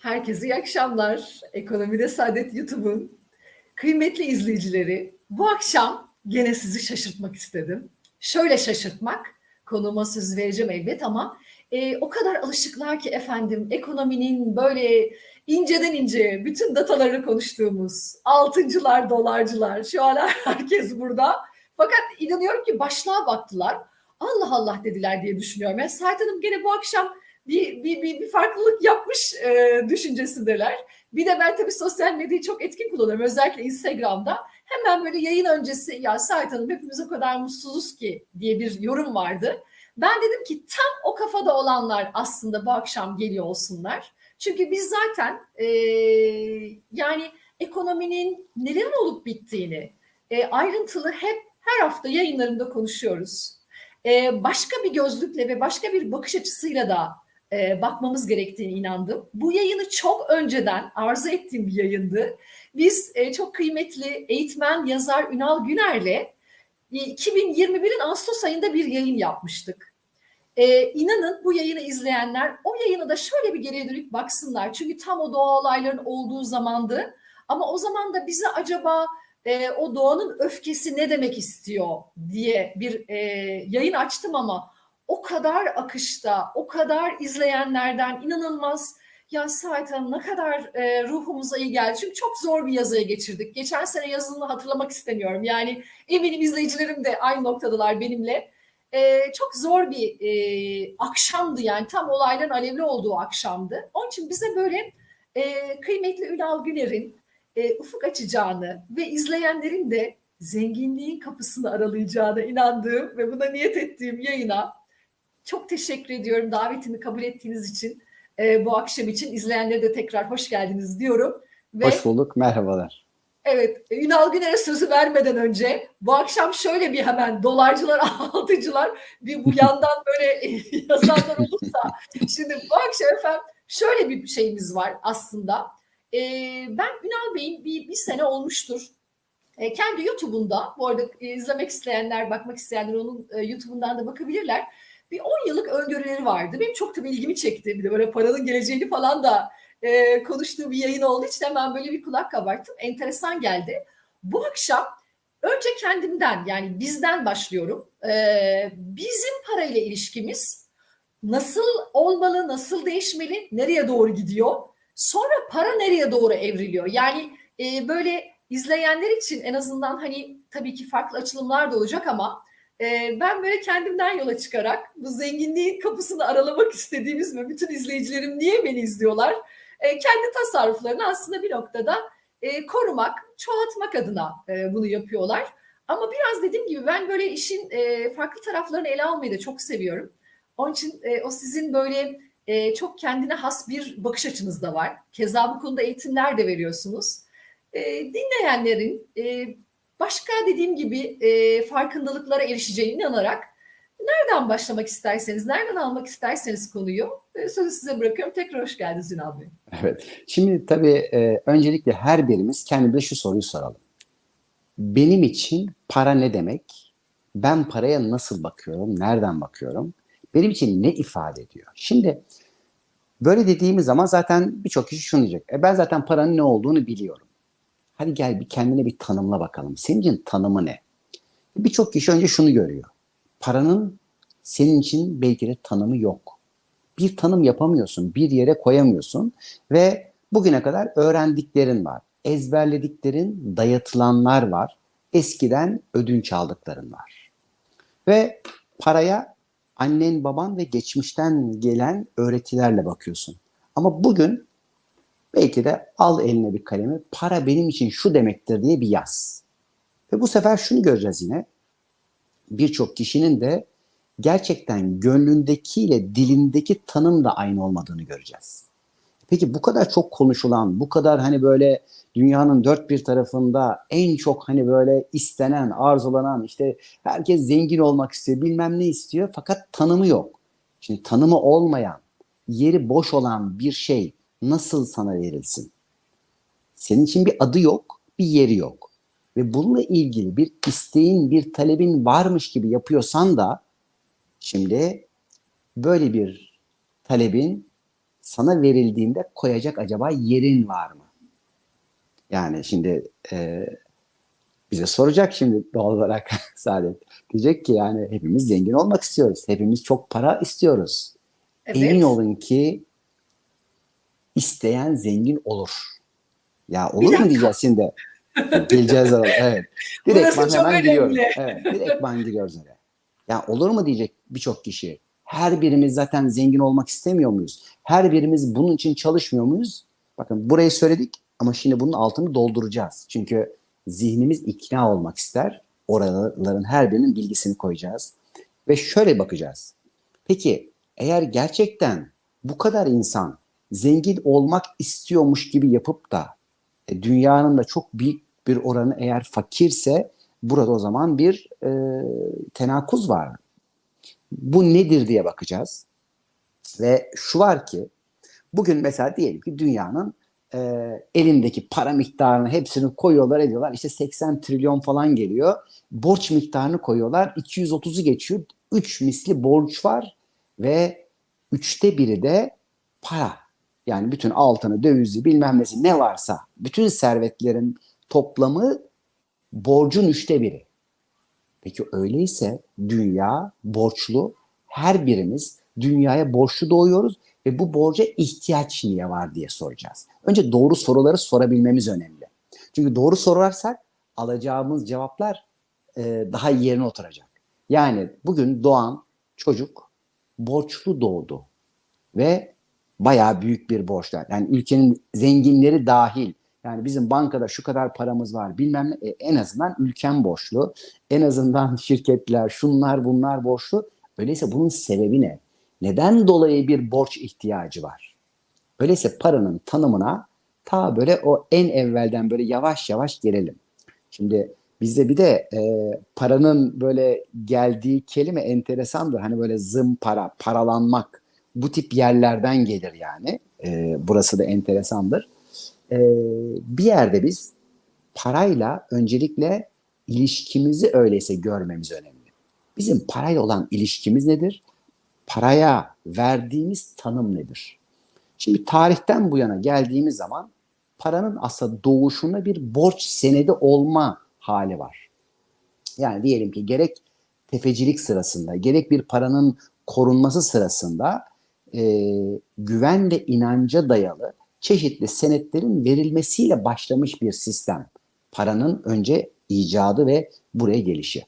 Herkese iyi akşamlar. Ekonomide Saadet YouTube'un kıymetli izleyicileri. Bu akşam gene sizi şaşırtmak istedim. Şöyle şaşırtmak, konuma söz vereceğim elbet ama e, o kadar alışıklar ki efendim ekonominin böyle inceden ince bütün dataları konuştuğumuz altıncılar, dolarcılar şu an herkes burada. Fakat inanıyorum ki başlığa baktılar. Allah Allah dediler diye düşünüyorum. Yani Sait Hanım gene bu akşam bir, bir, bir, bir farklılık yapmış e, düşüncesindeler. Bir de ben tabii sosyal medyayı çok etkin kullanıyorum. Özellikle Instagram'da. Hemen böyle yayın öncesi ya Sait Hanım hepimiz o kadar mutsuzuz ki diye bir yorum vardı. Ben dedim ki tam o kafada olanlar aslında bu akşam geliyor olsunlar. Çünkü biz zaten e, yani ekonominin nelerin olup bittiğini e, ayrıntılı hep her hafta yayınlarımda konuşuyoruz. E, başka bir gözlükle ve başka bir bakış açısıyla da e, bakmamız gerektiğine inandım. Bu yayını çok önceden arzu ettiğim bir yayındı. Biz e, çok kıymetli eğitmen yazar Ünal Güner'le 2021'in Ağustos ayında bir yayın yapmıştık. Ee, inanın bu yayını izleyenler o yayına da şöyle bir geriye dönük baksınlar. Çünkü tam o doğa olayların olduğu zamandı. Ama o zaman da bize acaba e, o doğanın öfkesi ne demek istiyor diye bir e, yayın açtım ama o kadar akışta, o kadar izleyenlerden inanılmaz ya Sait Hanım ne kadar e, ruhumuza iyi geldi. Çünkü çok zor bir yazıya geçirdik. Geçen sene yazılını hatırlamak istemiyorum. Yani eminim izleyicilerim de aynı noktadalar benimle. E, çok zor bir e, akşamdı yani tam olayların alevli olduğu akşamdı. Onun için bize böyle e, kıymetli Ünal Güner'in e, ufuk açacağını ve izleyenlerin de zenginliğin kapısını aralayacağına inandığım ve buna niyet ettiğim yayına çok teşekkür ediyorum davetimi kabul ettiğiniz için. E, bu akşam için izleyenlere de tekrar hoş geldiniz diyorum. Ve, hoş bulduk, merhabalar. Evet, Ünal Güner'e sözü vermeden önce bu akşam şöyle bir hemen dolarcılar, altıcılar bir bu yandan böyle yazanlar olursa. Şimdi bu akşam efendim şöyle bir şeyimiz var aslında. Ee, ben Ünal Bey'in bir, bir sene olmuştur. Ee, kendi YouTube'unda, bu arada izlemek isteyenler, bakmak isteyenler onun e, YouTube'undan da bakabilirler bir 10 yıllık öngörüleri vardı. Benim çok tabii ilgimi çekti. Bir de böyle paranın geleceğini falan da e, konuştuğu bir yayın olduğu için hemen böyle bir kulak kabarttım. Enteresan geldi. Bu akşam önce kendimden yani bizden başlıyorum. E, bizim parayla ilişkimiz nasıl olmalı, nasıl değişmeli, nereye doğru gidiyor? Sonra para nereye doğru evriliyor? Yani e, böyle izleyenler için en azından hani tabii ki farklı açılımlar da olacak ama ee, ben böyle kendimden yola çıkarak bu zenginliğin kapısını aralamak istediğimiz ve bütün izleyicilerim niye beni izliyorlar? Ee, kendi tasarruflarını aslında bir noktada e, korumak, çoğaltmak adına e, bunu yapıyorlar. Ama biraz dediğim gibi ben böyle işin e, farklı taraflarını ele almayı da çok seviyorum. Onun için o sizin böyle çok kendine has bir bakış açınız da var. Keza bu konuda eğitimler de veriyorsunuz. Dinleyenlerin başka dediğim gibi e, farkındalıklara erişeceğine inanarak nereden başlamak isterseniz, nereden almak isterseniz konuyu e, sözü size bırakıyorum. Tekrar hoş geldiniz Ünal Bey. Evet. Şimdi tabii e, öncelikle her birimiz kendimize şu soruyu soralım. Benim için para ne demek? Ben paraya nasıl bakıyorum? Nereden bakıyorum? Benim için ne ifade ediyor? Şimdi böyle dediğimiz zaman zaten birçok kişi şunu diyecek. E ben zaten paranın ne olduğunu biliyorum. Hadi gel bir kendine bir tanımla bakalım. Senin için tanımı ne? Birçok kişi önce şunu görüyor. Paranın senin için belki de tanımı yok. Bir tanım yapamıyorsun, bir yere koyamıyorsun ve bugüne kadar öğrendiklerin var. Ezberlediklerin, dayatılanlar var. Eskiden ödünç aldıkların var. Ve paraya annen, baban ve geçmişten gelen öğretilerle bakıyorsun. Ama bugün Belki de al eline bir kalemi para benim için şu demektir diye bir yaz. Ve bu sefer şunu göreceğiz yine. Birçok kişinin de gerçekten gönlündekiyle dilindeki tanım da aynı olmadığını göreceğiz. Peki bu kadar çok konuşulan, bu kadar hani böyle dünyanın dört bir tarafında en çok hani böyle istenen, arzulanan işte herkes zengin olmak istiyor, bilmem ne istiyor fakat tanımı yok. Şimdi tanımı olmayan, yeri boş olan bir şey nasıl sana verilsin? Senin için bir adı yok, bir yeri yok. Ve bununla ilgili bir isteğin, bir talebin varmış gibi yapıyorsan da şimdi böyle bir talebin sana verildiğinde koyacak acaba yerin var mı? Yani şimdi e, bize soracak şimdi doğal olarak Saadet. Diyecek ki yani hepimiz zengin olmak istiyoruz. Hepimiz çok para istiyoruz. Evet. Emin olun ki isteyen zengin olur. Ya olur mu diyeceğiz şimdi? Geleceğiz oraya. Evet. Burası Direktman çok hemen giriyoruz. önemli. Evet. Direktman giriyoruz oraya. Ya olur mu diyecek birçok kişi. Her birimiz zaten zengin olmak istemiyor muyuz? Her birimiz bunun için çalışmıyor muyuz? Bakın burayı söyledik ama şimdi bunun altını dolduracağız. Çünkü zihnimiz ikna olmak ister. Oraların her birinin bilgisini koyacağız. Ve şöyle bakacağız. Peki eğer gerçekten bu kadar insan zengin olmak istiyormuş gibi yapıp da e, dünyanın da çok büyük bir oranı eğer fakirse burada o zaman bir e, tenakuz var. Bu nedir diye bakacağız. Ve şu var ki bugün mesela diyelim ki dünyanın e, elindeki para miktarını hepsini koyuyorlar ediyorlar. İşte 80 trilyon falan geliyor. Borç miktarını koyuyorlar. 230'u geçiyor. 3 misli borç var ve üçte biri de para. Yani bütün altını, dövizi, bilmem nesi ne varsa bütün servetlerin toplamı borcun üçte biri. Peki öyleyse dünya borçlu. Her birimiz dünyaya borçlu doğuyoruz ve bu borca ihtiyaç niye var diye soracağız. Önce doğru soruları sorabilmemiz önemli. Çünkü doğru sorarsak alacağımız cevaplar e, daha yerine oturacak. Yani bugün doğan çocuk borçlu doğdu ve bayağı büyük bir borçlar. Yani ülkenin zenginleri dahil. Yani bizim bankada şu kadar paramız var bilmem ne. E, en azından ülkem borçlu. En azından şirketler, şunlar bunlar borçlu. Öyleyse bunun sebebi ne? Neden dolayı bir borç ihtiyacı var? Öyleyse paranın tanımına ta böyle o en evvelden böyle yavaş yavaş gelelim. Şimdi bizde bir de e, paranın böyle geldiği kelime enteresandır. Hani böyle zımpara, paralanmak bu tip yerlerden gelir yani. E, burası da enteresandır. E, bir yerde biz parayla öncelikle ilişkimizi öyleyse görmemiz önemli. Bizim parayla olan ilişkimiz nedir? Paraya verdiğimiz tanım nedir? Şimdi tarihten bu yana geldiğimiz zaman paranın aslında doğuşunda bir borç senedi olma hali var. Yani diyelim ki gerek tefecilik sırasında, gerek bir paranın korunması sırasında e, güven ve inanca dayalı çeşitli senetlerin verilmesiyle başlamış bir sistem. Paranın önce icadı ve buraya gelişi.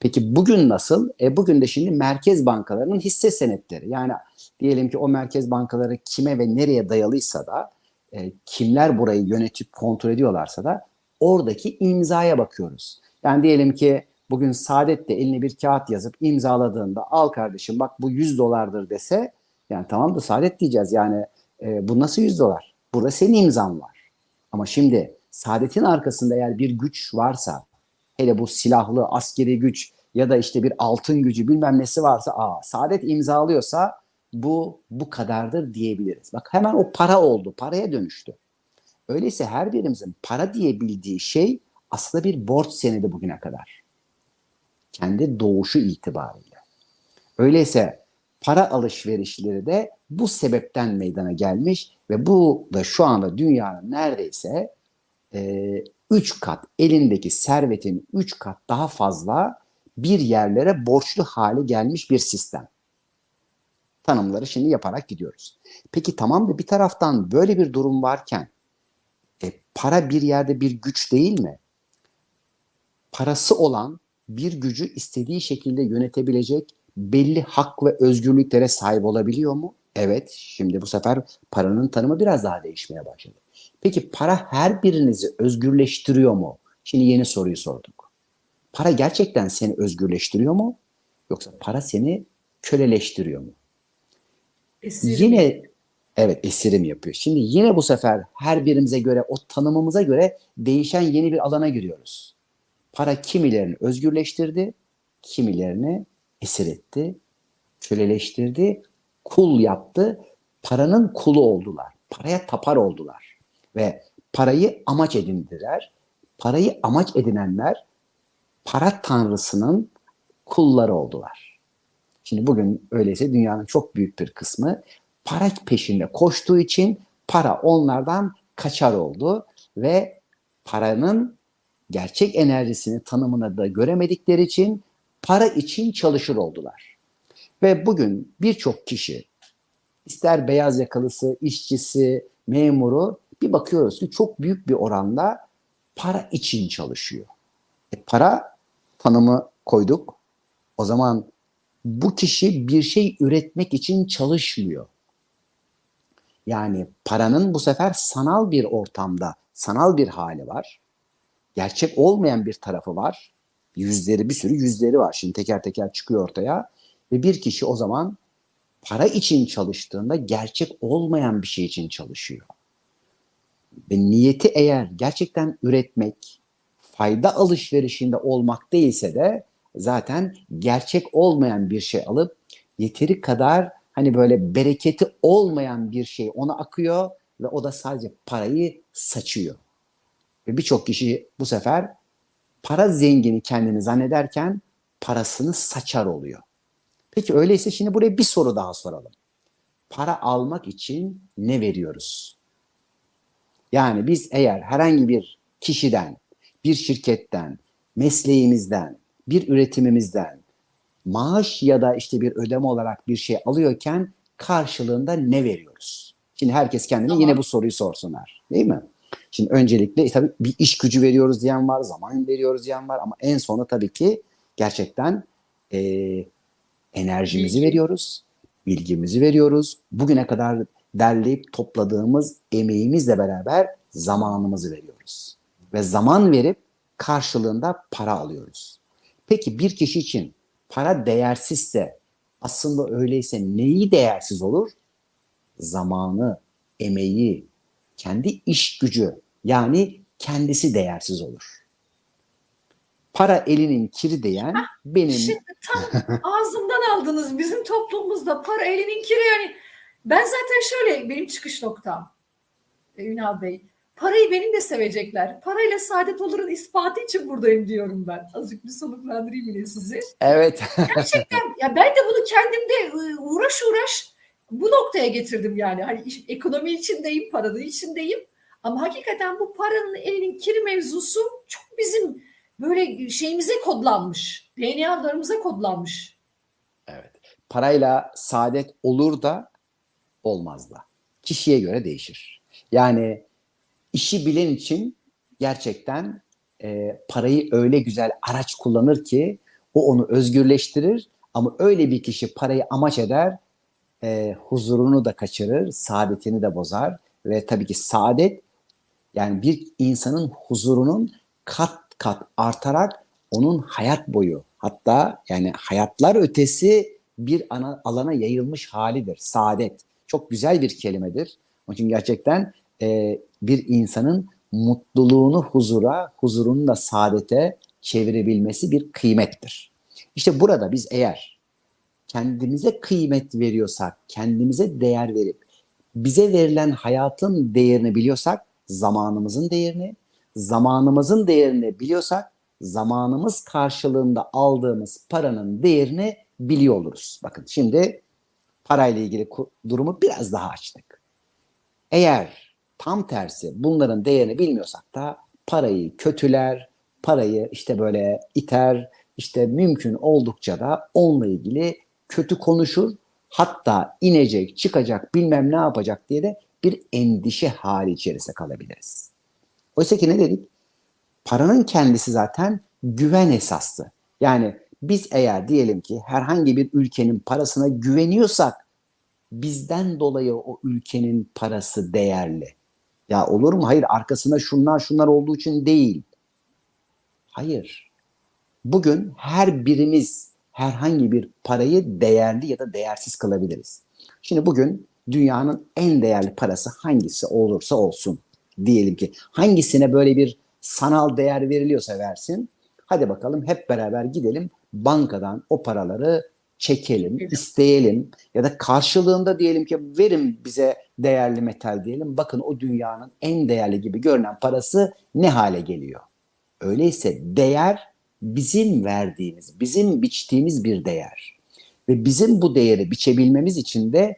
Peki bugün nasıl? E bugün de şimdi merkez bankalarının hisse senetleri. Yani diyelim ki o merkez bankaları kime ve nereye dayalıysa da e, kimler burayı yönetip kontrol ediyorlarsa da oradaki imzaya bakıyoruz. Yani diyelim ki bugün Saadet de eline bir kağıt yazıp imzaladığında al kardeşim bak bu 100 dolardır dese yani tamam da Saadet diyeceğiz yani e, bu nasıl 100 dolar? Burada senin imzan var. Ama şimdi Saadet'in arkasında eğer bir güç varsa hele bu silahlı askeri güç ya da işte bir altın gücü bilmem nesi varsa aa Saadet imzalıyorsa bu bu kadardır diyebiliriz. Bak hemen o para oldu. Paraya dönüştü. Öyleyse her birimizin para diye bildiği şey aslında bir borç senedi bugüne kadar. Kendi doğuşu itibariyle. Öyleyse para alışverişleri de bu sebepten meydana gelmiş ve bu da şu anda dünyanın neredeyse 3 kat elindeki servetin 3 kat daha fazla bir yerlere borçlu hale gelmiş bir sistem. Tanımları şimdi yaparak gidiyoruz. Peki tamam da bir taraftan böyle bir durum varken e, para bir yerde bir güç değil mi? Parası olan bir gücü istediği şekilde yönetebilecek belli hak ve özgürlüklere sahip olabiliyor mu? Evet, şimdi bu sefer paranın tanımı biraz daha değişmeye başladı. Peki para her birinizi özgürleştiriyor mu? Şimdi yeni soruyu sorduk. Para gerçekten seni özgürleştiriyor mu? Yoksa para seni köleleştiriyor mu? Esirim. Yine evet esirim yapıyor. Şimdi yine bu sefer her birimize göre o tanımımıza göre değişen yeni bir alana giriyoruz. Para kimilerini özgürleştirdi, kimilerini esir etti, köleleştirdi, kul yaptı. Paranın kulu oldular. Paraya tapar oldular. Ve parayı amaç edindiler. Parayı amaç edinenler para tanrısının kulları oldular. Şimdi bugün öyleyse dünyanın çok büyük bir kısmı para peşinde koştuğu için para onlardan kaçar oldu ve paranın gerçek enerjisini tanımını da göremedikleri için para için çalışır oldular. Ve bugün birçok kişi ister beyaz yakalısı, işçisi, memuru bir bakıyoruz ki çok büyük bir oranda para için çalışıyor. E para tanımı koyduk. O zaman bu kişi bir şey üretmek için çalışmıyor. Yani paranın bu sefer sanal bir ortamda, sanal bir hali var. Gerçek olmayan bir tarafı var. Yüzleri, bir sürü yüzleri var. Şimdi teker teker çıkıyor ortaya. Ve bir kişi o zaman para için çalıştığında gerçek olmayan bir şey için çalışıyor. Ve niyeti eğer gerçekten üretmek, fayda alışverişinde olmak değilse de zaten gerçek olmayan bir şey alıp yeteri kadar hani böyle bereketi olmayan bir şey ona akıyor ve o da sadece parayı saçıyor. Ve birçok kişi bu sefer para zengini kendini zannederken parasını saçar oluyor. Peki öyleyse şimdi buraya bir soru daha soralım. Para almak için ne veriyoruz? Yani biz eğer herhangi bir kişiden, bir şirketten, mesleğimizden, bir üretimimizden maaş ya da işte bir ödeme olarak bir şey alıyorken karşılığında ne veriyoruz? Şimdi herkes kendine Tamam. yine bu soruyu sorsunlar. Değil mi? Şimdi öncelikle e, tabii bir iş gücü veriyoruz diyen var, zaman veriyoruz diyen var ama en sonu tabii ki gerçekten e, enerjimizi veriyoruz, bilgimizi veriyoruz. Bugüne kadar derleyip topladığımız emeğimizle beraber zamanımızı veriyoruz. Ve zaman verip karşılığında para alıyoruz. Peki bir kişi için para değersizse aslında öyleyse neyi değersiz olur? Zamanı, emeği, kendi iş gücü yani kendisi değersiz olur. Para elinin kiri diyen benim Şimdi tam ağzımdan aldınız. Bizim toplumumuzda para elinin kiri yani. Ben zaten şöyle benim çıkış noktam. e, Ünal Bey. Parayı benim de sevecekler. Parayla saadet olurun ispatı için buradayım diyorum ben. Azıcık bir soluklandırayım yine sizi. evet Gerçekten ya ben de bunu kendimde e, uğraş uğraş bu noktaya getirdim yani. Hani iş- ekonomi içindeyim, paranın içindeyim. Ama hakikaten bu paranın elinin kiri mevzusu çok bizim böyle şeyimize kodlanmış. DNA'larımıza kodlanmış. Evet. Parayla saadet olur da olmaz da. Kişiye göre değişir. Yani işi bilen için gerçekten e, parayı öyle güzel araç kullanır ki o onu özgürleştirir ama öyle bir kişi parayı amaç eder e, huzurunu da kaçırır, saadetini de bozar ve tabii ki saadet yani bir insanın huzurunun kat kat artarak onun hayat boyu hatta yani hayatlar ötesi bir ana, alana yayılmış halidir. Saadet. Çok güzel bir kelimedir. Onun için gerçekten e, bir insanın mutluluğunu huzura, huzurunu da saadete çevirebilmesi bir kıymettir. İşte burada biz eğer kendimize kıymet veriyorsak, kendimize değer verip bize verilen hayatın değerini biliyorsak, zamanımızın değerini, zamanımızın değerini biliyorsak, zamanımız karşılığında aldığımız paranın değerini biliyor oluruz. Bakın şimdi parayla ilgili durumu biraz daha açtık. Eğer tam tersi bunların değerini bilmiyorsak da parayı kötüler, parayı işte böyle iter, işte mümkün oldukça da onunla ilgili kötü konuşur. Hatta inecek, çıkacak, bilmem ne yapacak diye de bir endişe hali içerisinde kalabiliriz. Oysa ki ne dedik? Paranın kendisi zaten güven esaslı. Yani biz eğer diyelim ki herhangi bir ülkenin parasına güveniyorsak bizden dolayı o ülkenin parası değerli. Ya olur mu? Hayır arkasında şunlar şunlar olduğu için değil. Hayır. Bugün her birimiz herhangi bir parayı değerli ya da değersiz kılabiliriz. Şimdi bugün dünyanın en değerli parası hangisi olursa olsun diyelim ki hangisine böyle bir sanal değer veriliyorsa versin. Hadi bakalım hep beraber gidelim bankadan o paraları çekelim, isteyelim ya da karşılığında diyelim ki verin bize değerli metal diyelim. Bakın o dünyanın en değerli gibi görünen parası ne hale geliyor? Öyleyse değer bizim verdiğimiz, bizim biçtiğimiz bir değer. Ve bizim bu değeri biçebilmemiz için de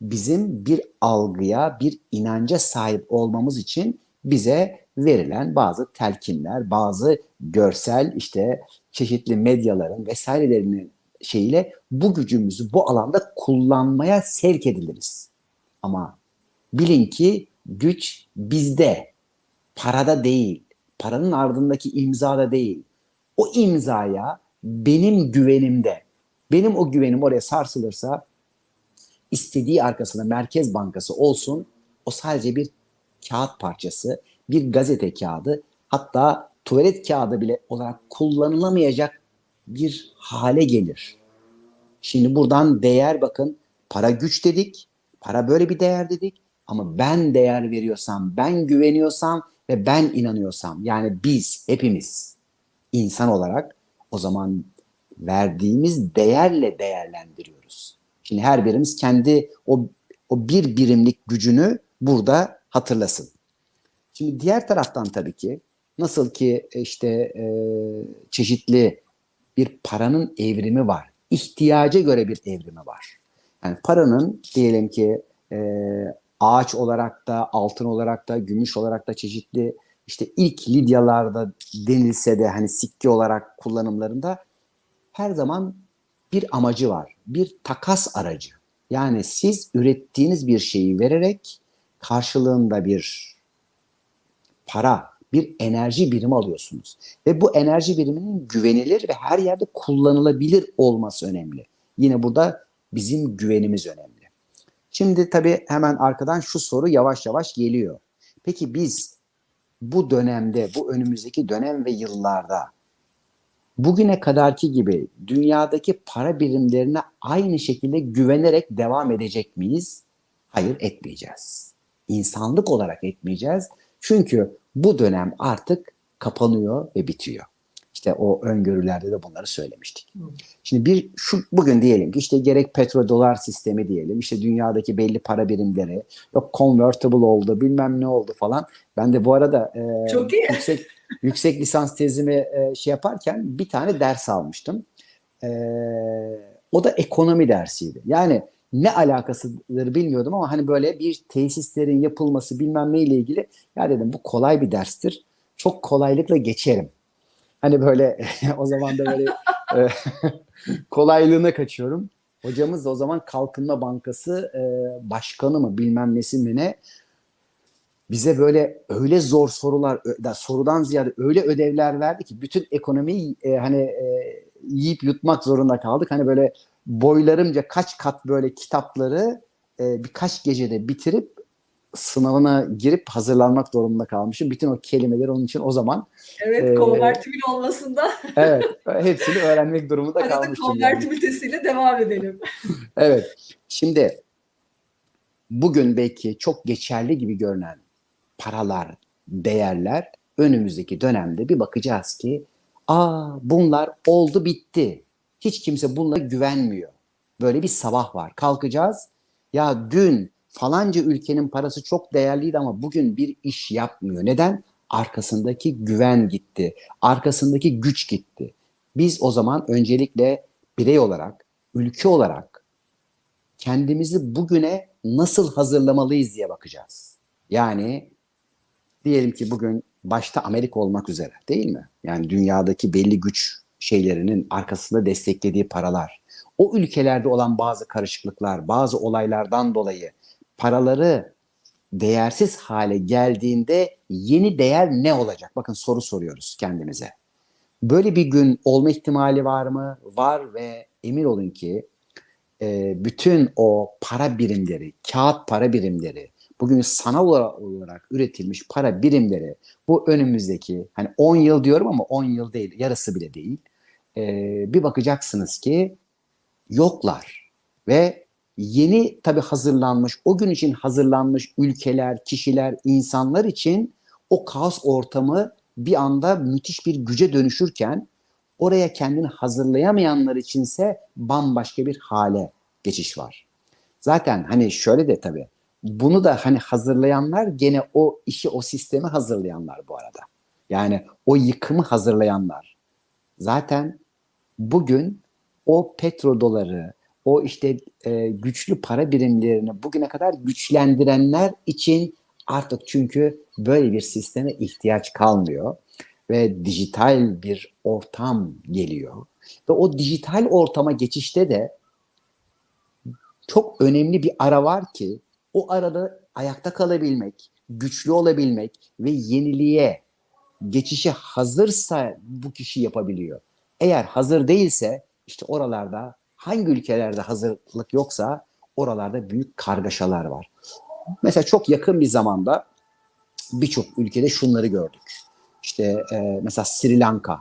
bizim bir algıya, bir inanca sahip olmamız için bize verilen bazı telkinler, bazı görsel işte çeşitli medyaların vesairelerinin şeyiyle bu gücümüzü bu alanda kullanmaya sevk ediliriz. Ama bilin ki güç bizde, parada değil, paranın ardındaki imzada değil. O imzaya benim güvenimde, benim o güvenim oraya sarsılırsa istediği arkasında Merkez Bankası olsun o sadece bir kağıt parçası, bir gazete kağıdı hatta tuvalet kağıdı bile olarak kullanılamayacak bir hale gelir. Şimdi buradan değer bakın para güç dedik, para böyle bir değer dedik ama ben değer veriyorsam, ben güveniyorsam ve ben inanıyorsam yani biz hepimiz insan olarak o zaman verdiğimiz değerle değerlendiriyoruz. Şimdi her birimiz kendi o, o bir birimlik gücünü burada hatırlasın. Şimdi diğer taraftan tabii ki nasıl ki işte e, çeşitli bir paranın evrimi var. İhtiyaca göre bir evrimi var. Yani paranın diyelim ki e, ağaç olarak da, altın olarak da, gümüş olarak da çeşitli işte ilk Lidyalarda denilse de hani sikke olarak kullanımlarında her zaman bir amacı var. Bir takas aracı. Yani siz ürettiğiniz bir şeyi vererek karşılığında bir para, bir enerji birimi alıyorsunuz. Ve bu enerji biriminin güvenilir ve her yerde kullanılabilir olması önemli. Yine burada bizim güvenimiz önemli. Şimdi tabii hemen arkadan şu soru yavaş yavaş geliyor. Peki biz bu dönemde, bu önümüzdeki dönem ve yıllarda bugüne kadarki gibi dünyadaki para birimlerine aynı şekilde güvenerek devam edecek miyiz? Hayır etmeyeceğiz. İnsanlık olarak etmeyeceğiz. Çünkü bu dönem artık kapanıyor ve bitiyor. İşte o öngörülerde de bunları söylemiştik. Şimdi bir şu bugün diyelim ki işte gerek petrodolar sistemi diyelim işte dünyadaki belli para birimleri yok convertible oldu bilmem ne oldu falan. Ben de bu arada e, Çok iyi. yüksek yüksek lisans tezimi e, şey yaparken bir tane ders almıştım. E, o da ekonomi dersiydi. Yani ne alakasıdır bilmiyordum ama hani böyle bir tesislerin yapılması bilmem ne ile ilgili ya dedim bu kolay bir derstir. Çok kolaylıkla geçerim. Hani böyle o zaman da böyle e, kolaylığına kaçıyorum. Hocamız da o zaman Kalkınma Bankası e, başkanı mı bilmem nesi mi ne bize böyle öyle zor sorular da sorudan ziyade öyle ödevler verdi ki bütün ekonomiyi e, hani e, yiyip yutmak zorunda kaldık. Hani böyle boylarımca kaç kat böyle kitapları e, birkaç gecede bitirip sınavına girip hazırlanmak durumunda kalmışım. Bütün o kelimeleri onun için o zaman Evet, Ee, konvertibil olmasında. evet hepsini öğrenmek durumunda de kalmıştım. yani. konvertibilitesiyle devam edelim. Evet. Şimdi bugün belki çok geçerli gibi görünen paralar, değerler önümüzdeki dönemde bir bakacağız ki aa bunlar oldu bitti. Hiç kimse bunlara güvenmiyor. Böyle bir sabah var. Kalkacağız. Ya dün falanca ülkenin parası çok değerliydi ama bugün bir iş yapmıyor. Neden? Arkasındaki güven gitti. Arkasındaki güç gitti. Biz o zaman öncelikle birey olarak, ülke olarak kendimizi bugüne nasıl hazırlamalıyız diye bakacağız. Yani diyelim ki bugün başta Amerika olmak üzere değil mi? Yani dünyadaki belli güç şeylerinin arkasında desteklediği paralar, o ülkelerde olan bazı karışıklıklar, bazı olaylardan dolayı paraları değersiz hale geldiğinde yeni değer ne olacak? Bakın soru soruyoruz kendimize. Böyle bir gün olma ihtimali var mı? Var ve emin olun ki e, bütün o para birimleri, kağıt para birimleri, bugün sanal olarak üretilmiş para birimleri bu önümüzdeki hani 10 yıl diyorum ama 10 yıl değil, yarısı bile değil. E, bir bakacaksınız ki yoklar ve yeni tabii hazırlanmış, o gün için hazırlanmış ülkeler, kişiler, insanlar için o kaos ortamı bir anda müthiş bir güce dönüşürken oraya kendini hazırlayamayanlar içinse bambaşka bir hale geçiş var. Zaten hani şöyle de tabii bunu da hani hazırlayanlar gene o işi o sistemi hazırlayanlar bu arada. Yani o yıkımı hazırlayanlar. Zaten bugün o petrodoları, o işte e, güçlü para birimlerini bugüne kadar güçlendirenler için artık çünkü böyle bir sisteme ihtiyaç kalmıyor ve dijital bir ortam geliyor. Ve o dijital ortama geçişte de çok önemli bir ara var ki o arada ayakta kalabilmek, güçlü olabilmek ve yeniliğe geçişe hazırsa bu kişi yapabiliyor. Eğer hazır değilse işte oralarda hangi ülkelerde hazırlık yoksa oralarda büyük kargaşalar var. Mesela çok yakın bir zamanda birçok ülkede şunları gördük. İşte e, mesela Sri Lanka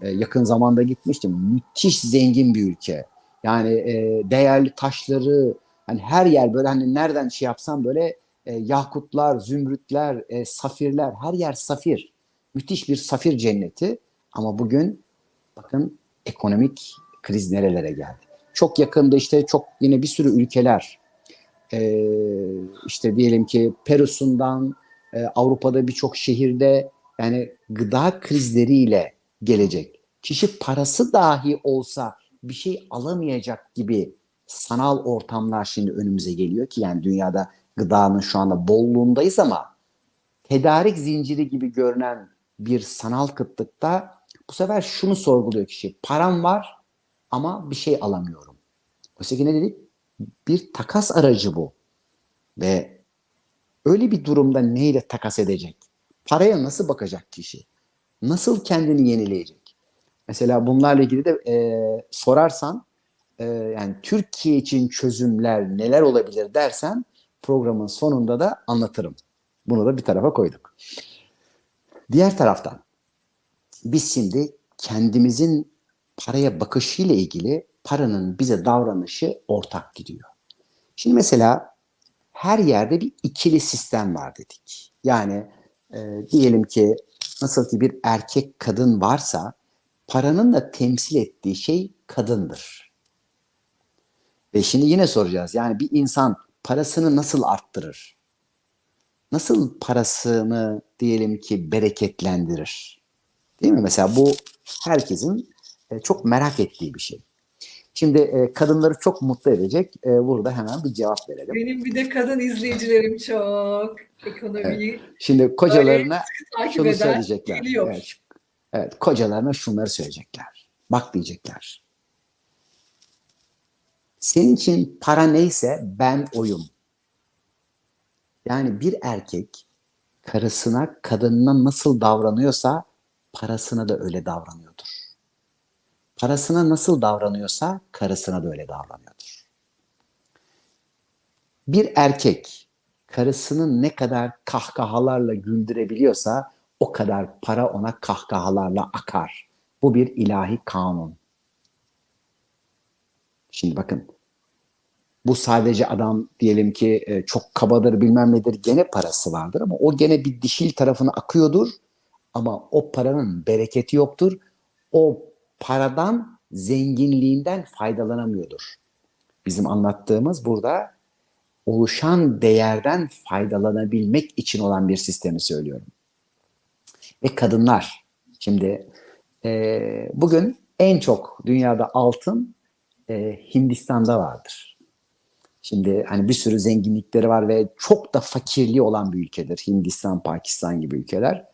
e, yakın zamanda gitmiştim. Müthiş zengin bir ülke. Yani e, değerli taşları hani her yer böyle hani nereden şey yapsam böyle e, yakutlar, zümrütler, e, safirler her yer safir. Müthiş bir safir cenneti ama bugün bakın ekonomik kriz nerelere geldi. Çok yakında işte çok yine bir sürü ülkeler e, işte diyelim ki Peru'sundan e, Avrupa'da birçok şehirde yani gıda krizleriyle gelecek. Kişi parası dahi olsa bir şey alamayacak gibi sanal ortamlar şimdi önümüze geliyor ki yani dünyada gıdanın şu anda bolluğundayız ama tedarik zinciri gibi görünen bir sanal kıtlıkta bu sefer şunu sorguluyor kişi. Param var ama bir şey alamıyorum. Oysa ki ne dedik? Bir takas aracı bu. Ve öyle bir durumda neyle takas edecek? Paraya nasıl bakacak kişi? Nasıl kendini yenileyecek? Mesela bunlarla ilgili de e, sorarsan e, yani Türkiye için çözümler neler olabilir dersen programın sonunda da anlatırım. Bunu da bir tarafa koyduk. Diğer taraftan biz şimdi kendimizin paraya bakışıyla ilgili paranın bize davranışı ortak gidiyor. Şimdi mesela her yerde bir ikili sistem var dedik. Yani e, diyelim ki nasıl ki bir erkek kadın varsa paranın da temsil ettiği şey kadındır. Ve şimdi yine soracağız. Yani bir insan parasını nasıl arttırır? Nasıl parasını diyelim ki bereketlendirir? Değil mi? Mesela bu herkesin e, çok merak ettiği bir şey. Şimdi e, kadınları çok mutlu edecek. E, burada hemen bir cevap verelim. Benim bir de kadın izleyicilerim çok. Ekonomiyi Şimdi kocalarına şunu söyleyecekler. geliyor. Evet, evet, kocalarına şunları söyleyecekler. Bak diyecekler. Senin için para neyse ben oyum. Yani bir erkek karısına, kadınına nasıl davranıyorsa parasına da öyle davranıyordur. Parasına nasıl davranıyorsa karısına da öyle davranıyordur. Bir erkek karısını ne kadar kahkahalarla güldürebiliyorsa o kadar para ona kahkahalarla akar. Bu bir ilahi kanun. Şimdi bakın bu sadece adam diyelim ki e, çok kabadır bilmem nedir gene parası vardır ama o gene bir dişil tarafına akıyordur ama o paranın bereketi yoktur. O paradan zenginliğinden faydalanamıyordur. Bizim anlattığımız burada oluşan değerden faydalanabilmek için olan bir sistemi söylüyorum. Ve kadınlar. Şimdi e, bugün en çok dünyada altın e, Hindistan'da vardır. Şimdi hani bir sürü zenginlikleri var ve çok da fakirliği olan bir ülkedir. Hindistan, Pakistan gibi ülkeler.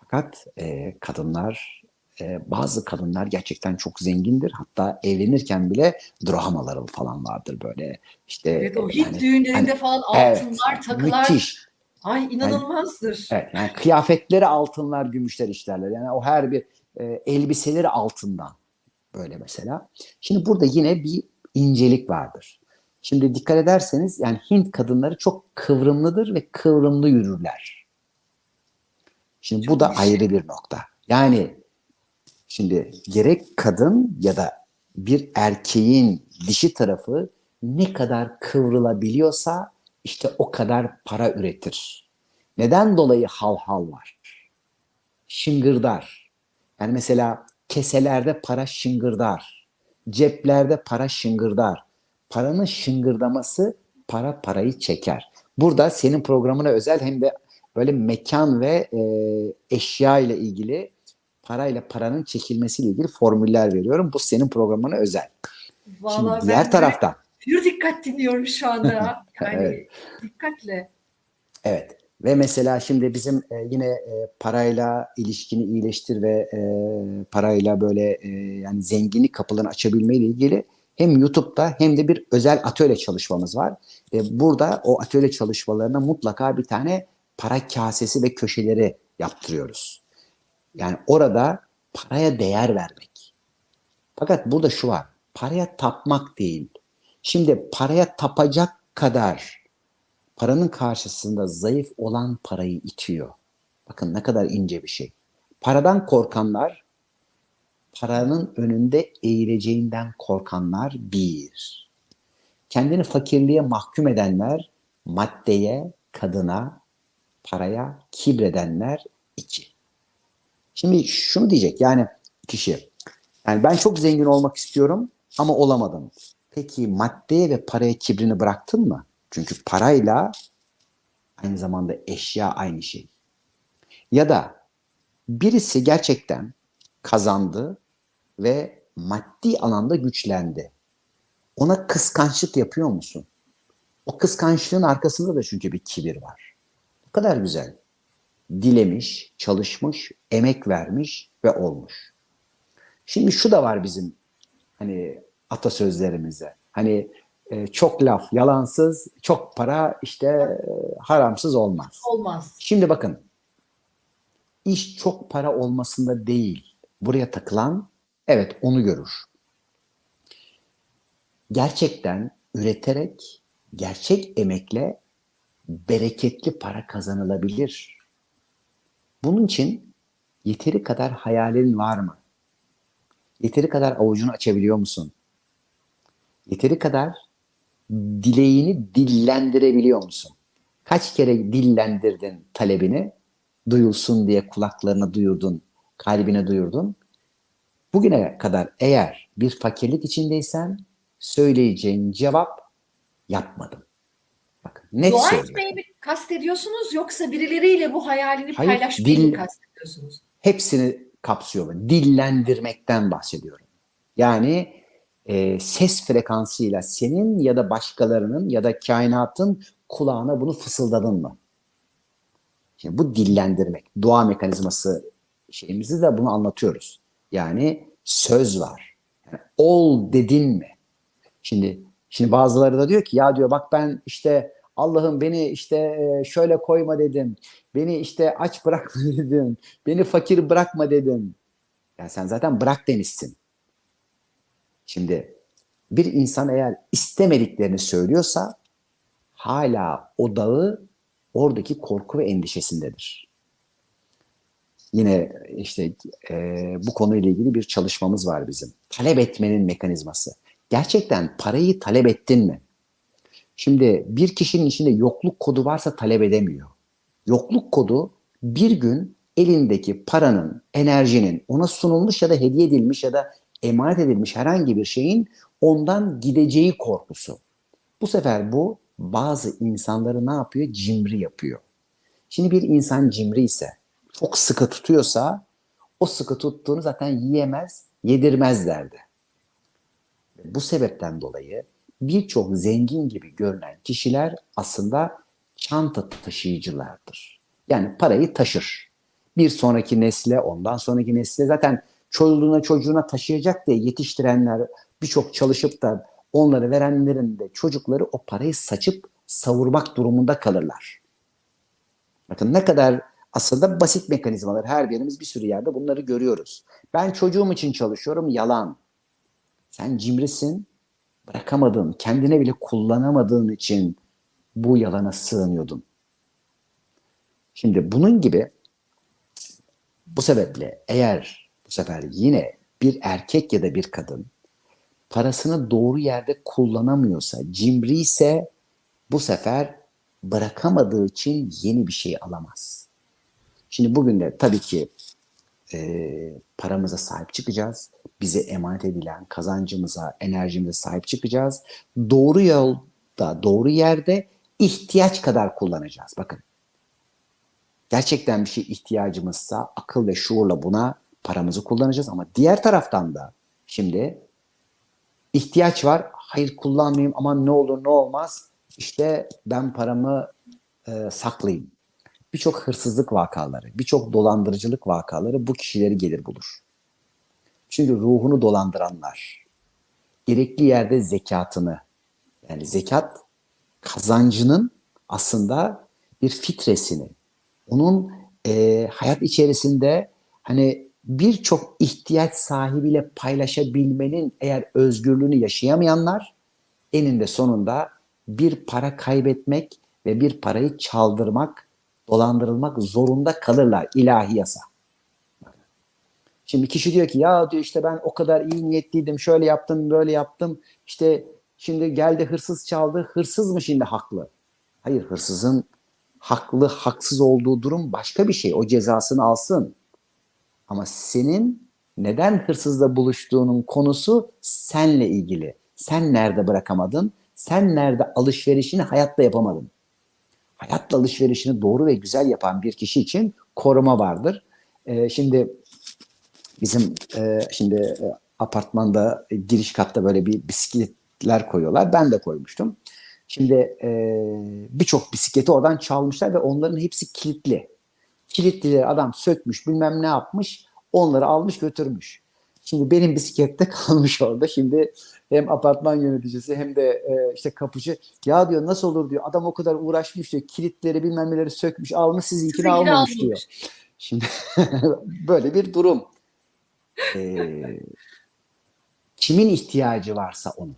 Fakat e, kadınlar, e, bazı kadınlar gerçekten çok zengindir. Hatta evlenirken bile drahmaları falan vardır böyle. İşte Evet o e, Hint yani- düğünlerinde hani- falan Evet, altınlar, takılar. Müthiş. Ay inanılmazdır. Evet, yani kıyafetleri altınlar, gümüşler işlerler. Yani o her bir e, elbiseleri altından böyle mesela. Şimdi burada yine bir incelik vardır. Şimdi dikkat ederseniz yani Hint kadınları çok kıvrımlıdır ve kıvrımlı yürürler. Şimdi bu Çok da güzel. ayrı bir nokta. Yani şimdi gerek kadın ya da bir erkeğin dişi tarafı ne kadar kıvrılabiliyorsa işte o kadar para üretir. Neden dolayı hal hal var? Şıngırdar. Yani mesela keselerde para şıngırdar. Ceplerde para şıngırdar. Paranın şıngırdaması para parayı çeker. Burada senin programına özel hem de böyle mekan ve e, eşya ile ilgili parayla paranın çekilmesiyle ilgili formüller veriyorum. Bu senin programına özel. Vallahi Şimdi diğer taraftan pür dikkat dinliyorum şu anda. Yani Evet. dikkatle. Evet. Ve mesela şimdi bizim e, yine e, parayla ilişkini iyileştir ve e, parayla böyle e, yani zenginlik kapılarını açabilme ile ilgili hem YouTube'da hem de bir özel atölye çalışmamız var. E, burada o atölye çalışmalarına mutlaka bir tane para kasesi ve köşeleri yaptırıyoruz. Yani orada paraya değer vermek. Fakat burada şu var. Paraya tapmak değil. Şimdi paraya tapacak kadar paranın karşısında zayıf olan parayı itiyor. Bakın ne kadar ince bir şey. Paradan korkanlar, paranın önünde eğileceğinden korkanlar bir. Kendini fakirliğe mahkum edenler, maddeye, kadına, paraya kibredenler iki. Şimdi şunu diyecek yani kişi, yani ben çok zengin olmak istiyorum ama olamadım. Peki maddeye ve paraya kibrini bıraktın mı? Çünkü parayla aynı zamanda eşya aynı şey. Ya da birisi gerçekten kazandı ve maddi alanda güçlendi. Ona kıskançlık yapıyor musun? O kıskançlığın arkasında da çünkü bir kibir var. Bu kadar güzel. Dilemiş, çalışmış, emek vermiş ve olmuş. Şimdi şu da var bizim hani atasözlerimizde. Hani e, çok laf yalansız, çok para işte e, haramsız olmaz. Olmaz. Şimdi bakın. iş çok para olmasında değil. Buraya takılan evet onu görür. Gerçekten üreterek, gerçek emekle bereketli para kazanılabilir. Bunun için yeteri kadar hayalin var mı? Yeteri kadar avucunu açabiliyor musun? Yeteri kadar dileğini dillendirebiliyor musun? Kaç kere dillendirdin talebini? Duyulsun diye kulaklarına duyurdun, kalbine duyurdun. Bugüne kadar eğer bir fakirlik içindeysen söyleyeceğin cevap yapmadım. Net Dua söylüyorum. etmeyi mi kastediyorsunuz yoksa birileriyle bu hayalini Hayır, paylaşmayı dil- mı kastediyorsunuz? hepsini kapsıyor. Dillendirmekten bahsediyorum. Yani e, ses frekansıyla senin ya da başkalarının ya da kainatın kulağına bunu fısıldadın mı? Şimdi bu dillendirmek. Dua mekanizması şeyimizi de bunu anlatıyoruz. Yani söz var. Yani ol dedin mi? Şimdi şimdi bazıları da diyor ki ya diyor bak ben işte Allah'ım beni işte e, şöyle koyma dedim. Beni işte aç bırakma dedim. Beni fakir bırakma dedim. Yani sen zaten bırak demişsin. Şimdi bir insan eğer istemediklerini söylüyorsa hala o dağı oradaki korku ve endişesindedir. Yine işte e, bu konuyla ilgili bir çalışmamız var bizim. Talep etmenin mekanizması. Gerçekten parayı talep ettin mi? Şimdi bir kişinin içinde yokluk kodu varsa talep edemiyor. Yokluk kodu bir gün elindeki paranın, enerjinin ona sunulmuş ya da hediye edilmiş ya da emanet edilmiş herhangi bir şeyin ondan gideceği korkusu. Bu sefer bu bazı insanları ne yapıyor? Cimri yapıyor. Şimdi bir insan cimri ise, çok sıkı tutuyorsa o sıkı tuttuğunu zaten yiyemez, yedirmez derdi. Bu sebepten dolayı birçok zengin gibi görünen kişiler aslında çanta taşıyıcılardır. Yani parayı taşır. Bir sonraki nesle, ondan sonraki nesle zaten çocuğuna çocuğuna taşıyacak diye yetiştirenler birçok çalışıp da onları verenlerin de çocukları o parayı saçıp savurmak durumunda kalırlar. Bakın ne kadar aslında basit mekanizmalar. Her birimiz bir sürü yerde bunları görüyoruz. Ben çocuğum için çalışıyorum. Yalan. Sen cimrisin. Bırakamadın. Kendine bile kullanamadığın için bu yalana sığınıyordun. Şimdi bunun gibi bu sebeple eğer bu sefer yine bir erkek ya da bir kadın parasını doğru yerde kullanamıyorsa, cimri ise bu sefer bırakamadığı için yeni bir şey alamaz. Şimdi bugün de tabii ki e, paramıza sahip çıkacağız. Bize emanet edilen kazancımıza, enerjimize sahip çıkacağız. Doğru yolda, doğru yerde ihtiyaç kadar kullanacağız. Bakın. Gerçekten bir şey ihtiyacımızsa akıl ve şuurla buna paramızı kullanacağız ama diğer taraftan da şimdi ihtiyaç var. Hayır kullanmayayım aman ne olur ne olmaz. İşte ben paramı e, saklayayım. Birçok hırsızlık vakaları, birçok dolandırıcılık vakaları bu kişileri gelir bulur. Çünkü ruhunu dolandıranlar, gerekli yerde zekatını, yani zekat kazancının aslında bir fitresini, onun e, hayat içerisinde hani birçok ihtiyaç sahibiyle paylaşabilmenin eğer özgürlüğünü yaşayamayanlar eninde sonunda bir para kaybetmek ve bir parayı çaldırmak, dolandırılmak zorunda kalırlar ilahi yasa. Şimdi kişi diyor ki ya diyor işte ben o kadar iyi niyetliydim, şöyle yaptım, böyle yaptım. İşte şimdi geldi hırsız çaldı. Hırsız mı şimdi haklı? Hayır hırsızın haklı, haksız olduğu durum başka bir şey. O cezasını alsın. Ama senin neden hırsızla buluştuğunun konusu senle ilgili. Sen nerede bırakamadın? Sen nerede alışverişini hayatta yapamadın? Hayatla alışverişini doğru ve güzel yapan bir kişi için koruma vardır. Ee, şimdi bizim e, şimdi e, apartmanda e, giriş katta böyle bir bisikletler koyuyorlar. Ben de koymuştum. Şimdi birçok bisikleti oradan çalmışlar ve onların hepsi kilitli. Kilitlileri adam sökmüş bilmem ne yapmış onları almış götürmüş. Şimdi benim bisiklette kalmış orada. Şimdi hem apartman yöneticisi hem de e, işte kapıcı ya diyor nasıl olur diyor. Adam o kadar uğraşmış diyor. Kilitleri bilmem neleri sökmüş almış sizinkini almamış almamış. diyor. Şimdi böyle bir durum. Ee, kimin ihtiyacı varsa onun.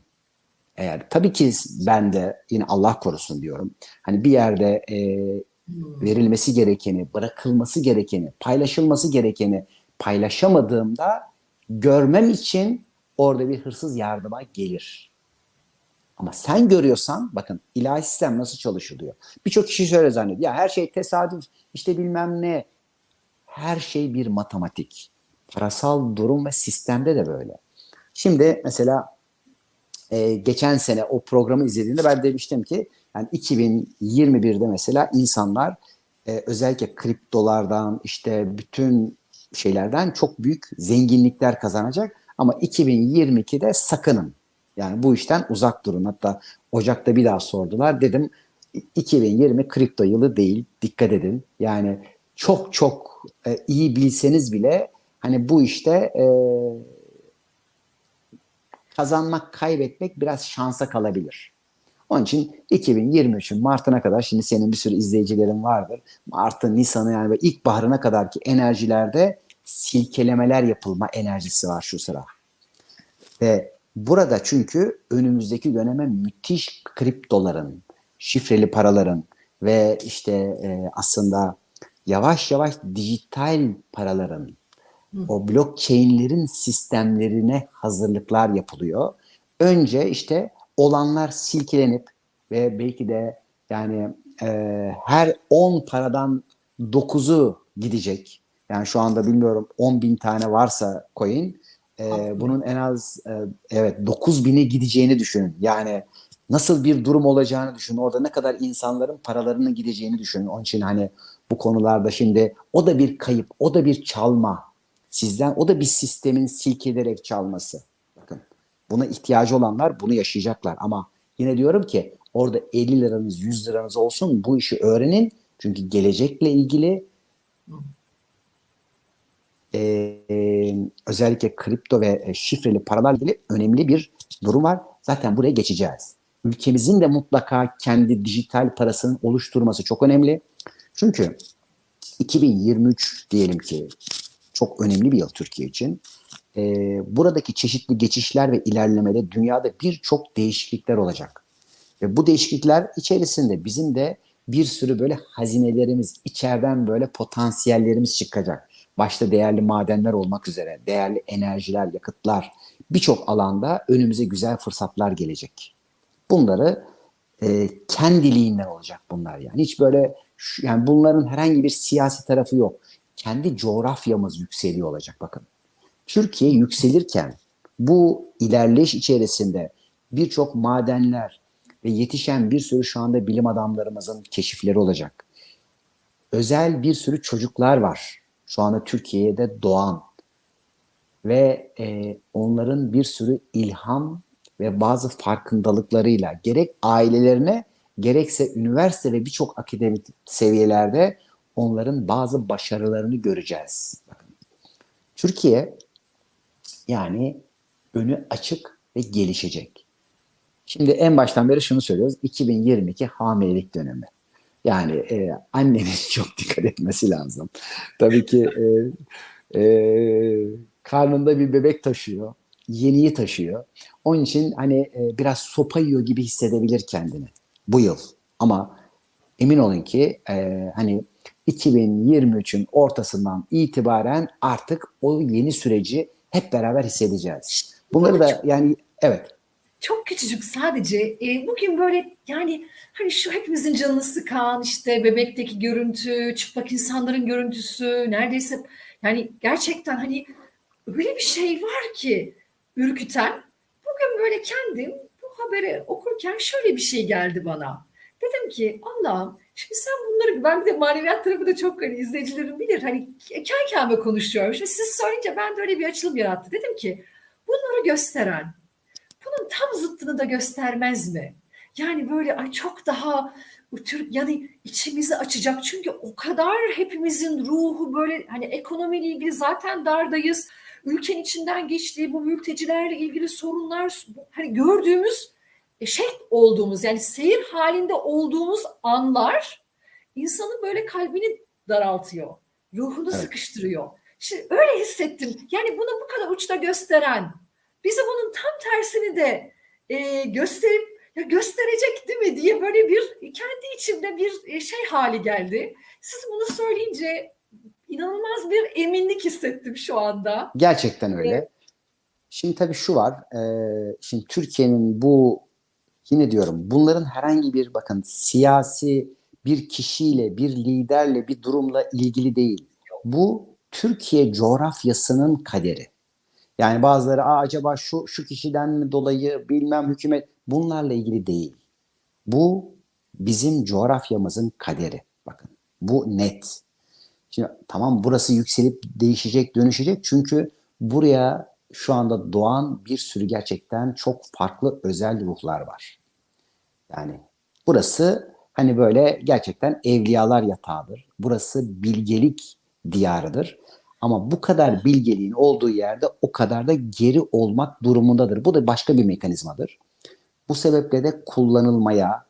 Eğer tabii ki ben de yine Allah korusun diyorum. Hani bir yerde e, verilmesi gerekeni, bırakılması gerekeni, paylaşılması gerekeni paylaşamadığımda görmem için orada bir hırsız yardıma gelir. Ama sen görüyorsan bakın ilahi sistem nasıl çalışılıyor. Birçok kişi şöyle zannediyor. Ya her şey tesadüf işte bilmem ne. Her şey bir matematik. Parasal durum ve sistemde de böyle. Şimdi mesela e, geçen sene o programı izlediğimde ben demiştim ki yani 2021'de mesela insanlar e, özellikle kriptolardan işte bütün şeylerden çok büyük zenginlikler kazanacak ama 2022'de sakının. Yani bu işten uzak durun. Hatta Ocak'ta bir daha sordular. Dedim 2020 kripto yılı değil. Dikkat edin. Yani çok çok e, iyi bilseniz bile hani bu işte e, kazanmak, kaybetmek biraz şansa kalabilir. Onun için 2023'ün Mart'ına kadar şimdi senin bir sürü izleyicilerin vardır. Mart'ı, Nisan'ı yani böyle ilkbaharına kadar ki enerjilerde silkelemeler yapılma enerjisi var şu sıra. Ve burada çünkü önümüzdeki döneme müthiş kriptoların, şifreli paraların ve işte e, aslında yavaş yavaş dijital paraların, o blockchain'lerin sistemlerine hazırlıklar yapılıyor. Önce işte olanlar silkelenip ve belki de yani e, her 10 paradan 9'u gidecek. Yani şu anda bilmiyorum 10 bin tane varsa coin e, bunun en az e, evet 9 bine gideceğini düşünün. Yani nasıl bir durum olacağını düşünün. Orada ne kadar insanların paralarının gideceğini düşünün. Onun için hani bu konularda şimdi o da bir kayıp, o da bir çalma sizden. O da bir sistemin silkelerek çalması. Buna ihtiyacı olanlar bunu yaşayacaklar. Ama yine diyorum ki orada 50 liranız 100 liranız olsun bu işi öğrenin. Çünkü gelecekle ilgili e, özellikle kripto ve e, şifreli paralarla ilgili önemli bir durum var. Zaten buraya geçeceğiz. Ülkemizin de mutlaka kendi dijital parasının oluşturması çok önemli. Çünkü 2023 diyelim ki çok önemli bir yıl Türkiye için. E, buradaki çeşitli geçişler ve ilerlemede dünyada birçok değişiklikler olacak. Ve bu değişiklikler içerisinde bizim de bir sürü böyle hazinelerimiz, içeriden böyle potansiyellerimiz çıkacak. Başta değerli madenler olmak üzere, değerli enerjiler, yakıtlar, birçok alanda önümüze güzel fırsatlar gelecek. Bunları e, kendiliğinden olacak bunlar yani. Hiç böyle yani bunların herhangi bir siyasi tarafı yok. Kendi coğrafyamız yükseliyor olacak bakın. Türkiye yükselirken bu ilerleyiş içerisinde birçok madenler ve yetişen bir sürü şu anda bilim adamlarımızın keşifleri olacak. Özel bir sürü çocuklar var şu anda Türkiye'de doğan ve e, onların bir sürü ilham ve bazı farkındalıklarıyla gerek ailelerine gerekse üniversite ve birçok akademik seviyelerde onların bazı başarılarını göreceğiz. Türkiye yani önü açık ve gelişecek. Şimdi en baştan beri şunu söylüyoruz. 2022 hamilelik dönemi. Yani e, annenin çok dikkat etmesi lazım. Tabii ki e, e, karnında bir bebek taşıyor. Yeniyi taşıyor. Onun için hani e, biraz sopa yiyor gibi hissedebilir kendini bu yıl. Ama emin olun ki e, hani 2023'ün ortasından itibaren artık o yeni süreci hep beraber hissedeceğiz. Bunları da yani evet Çok küçücük sadece e, bugün böyle yani hani şu hepimizin canını sıkan işte bebekteki görüntü, çıplak insanların görüntüsü neredeyse yani gerçekten hani öyle bir şey var ki ürküten. Bugün böyle kendim bu haberi okurken şöyle bir şey geldi bana. Dedim ki Allah'ım şimdi sen bunları ben bir de maneviyat tarafı da çok hani izleyicilerim bilir hani kendi kendime konuşuyorum. Şimdi siz söyleyince ben de öyle bir açılım yarattı. Dedim ki bunları gösteren bunun tam zıttını da göstermez mi? Yani böyle ay çok daha Türk yani içimizi açacak çünkü o kadar hepimizin ruhu böyle hani ekonomiyle ilgili zaten dardayız. Ülkenin içinden geçtiği bu mültecilerle ilgili sorunlar hani gördüğümüz e, şey olduğumuz yani seyir halinde olduğumuz anlar insanın böyle kalbini daraltıyor. Ruhunu Evet. sıkıştırıyor. Şimdi öyle hissettim. Yani bunu bu kadar uçta gösteren bize bunun tam tersini de e, gösterip ya gösterecek değil mi diye böyle bir kendi içimde bir e, şey hali geldi. Siz bunu söyleyince inanılmaz bir eminlik hissettim şu anda. Gerçekten öyle. Şimdi tabii şu var. e, şimdi Türkiye'nin bu yine diyorum bunların herhangi bir bakın siyasi bir kişiyle, bir liderle, bir durumla ilgili değil. Bu Türkiye coğrafyasının kaderi. Yani bazıları Aa, acaba şu şu kişiden mi dolayı bilmem hükümet bunlarla ilgili değil. Bu bizim coğrafyamızın kaderi. Bakın bu net. Şimdi tamam burası yükselip değişecek, dönüşecek çünkü buraya şu anda doğan bir sürü gerçekten çok farklı özel ruhlar var. Yani burası hani böyle gerçekten evliyalar yatağıdır. Burası bilgelik diyarıdır. Ama bu kadar bilgeliğin olduğu yerde o kadar da geri olmak durumundadır. Bu da başka bir mekanizmadır. Bu sebeple de kullanılmaya,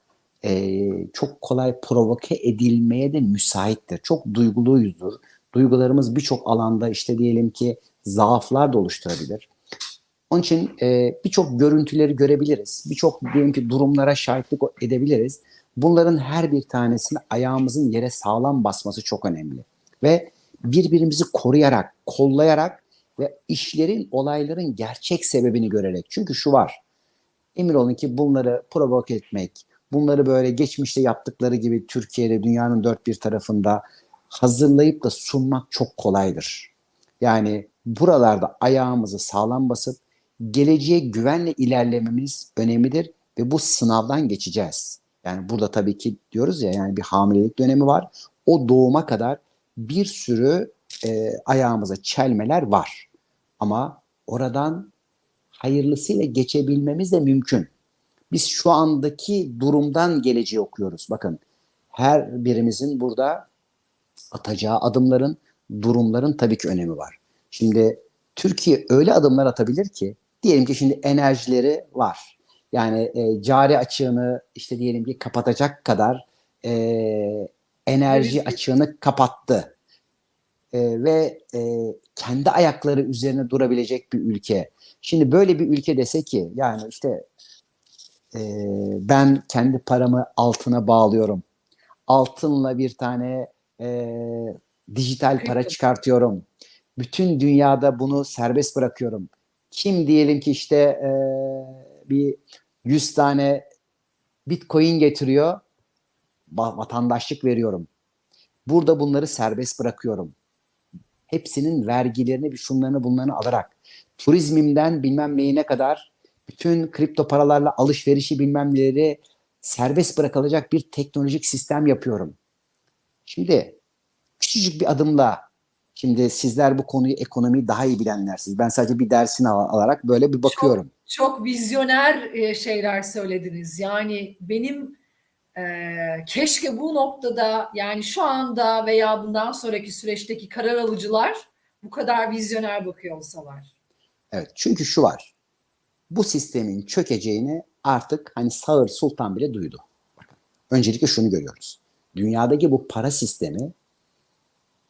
e, çok kolay provoke edilmeye de müsaittir. Çok duyguluyuzdur. Duygularımız birçok alanda işte diyelim ki zaaflar da oluşturabilir. Onun için e, birçok görüntüleri görebiliriz. Birçok diyelim ki durumlara şahitlik edebiliriz. Bunların her bir tanesini ayağımızın yere sağlam basması çok önemli. Ve birbirimizi koruyarak, kollayarak ve işlerin, olayların gerçek sebebini görerek. Çünkü şu var. Emin olun ki bunları provoke etmek, bunları böyle geçmişte yaptıkları gibi Türkiye'de dünyanın dört bir tarafında hazırlayıp da sunmak çok kolaydır. Yani buralarda ayağımızı sağlam basıp geleceğe güvenle ilerlememiz önemlidir ve bu sınavdan geçeceğiz. Yani burada tabii ki diyoruz ya yani bir hamilelik dönemi var. O doğuma kadar bir sürü e, ayağımıza çelmeler var. Ama oradan hayırlısıyla geçebilmemiz de mümkün. Biz şu andaki durumdan geleceği okuyoruz. Bakın her birimizin burada atacağı adımların, durumların tabii ki önemi var. Şimdi Türkiye öyle adımlar atabilir ki diyelim ki şimdi enerjileri var. Yani e, cari açığını işte diyelim ki kapatacak kadar e, enerji Evet. açığını kapattı. E, ve e, kendi ayakları üzerine durabilecek bir ülke. Şimdi böyle bir ülke dese ki yani işte e, ben kendi paramı altına bağlıyorum. Altınla bir tane e, dijital para çıkartıyorum. Bütün dünyada bunu serbest bırakıyorum. Kim diyelim ki işte e, bir 100 tane bitcoin getiriyor, va- vatandaşlık veriyorum. Burada bunları serbest bırakıyorum. Hepsinin vergilerini, bir şunlarını bunlarını alarak turizmimden bilmem neyine kadar bütün kripto paralarla alışverişi bilmem neleri serbest bırakılacak bir teknolojik sistem yapıyorum. Şimdi küçücük bir adımla şimdi sizler bu konuyu ekonomiyi daha iyi bilenlersiniz. Ben sadece bir dersini al- alarak böyle bir bakıyorum. çok vizyoner e, şeyler söylediniz. Yani benim e, keşke bu noktada yani şu anda veya bundan sonraki süreçteki karar alıcılar bu kadar vizyoner bakıyor olsalar. Evet çünkü şu var. Bu sistemin çökeceğini artık hani Sağır Sultan bile duydu. Bakın, öncelikle şunu görüyoruz. Dünyadaki bu para sistemi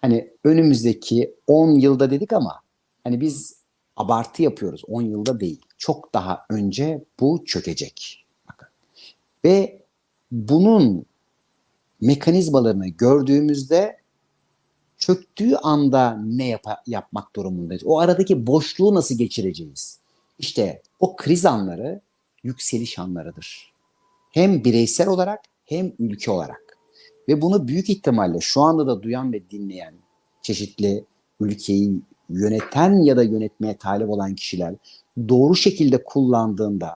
hani önümüzdeki 10 yılda dedik ama hani biz abartı yapıyoruz. 10 yılda değil. Çok daha önce bu çökecek. Bakın. Ve bunun mekanizmalarını gördüğümüzde çöktüğü anda ne yap- yapmak durumundayız? O aradaki boşluğu nasıl geçireceğiz? İşte o kriz anları yükseliş anlarıdır. Hem bireysel olarak hem ülke olarak. Ve bunu büyük ihtimalle şu anda da duyan ve dinleyen çeşitli ülkeyi yöneten ya da yönetmeye talip olan kişiler doğru şekilde kullandığında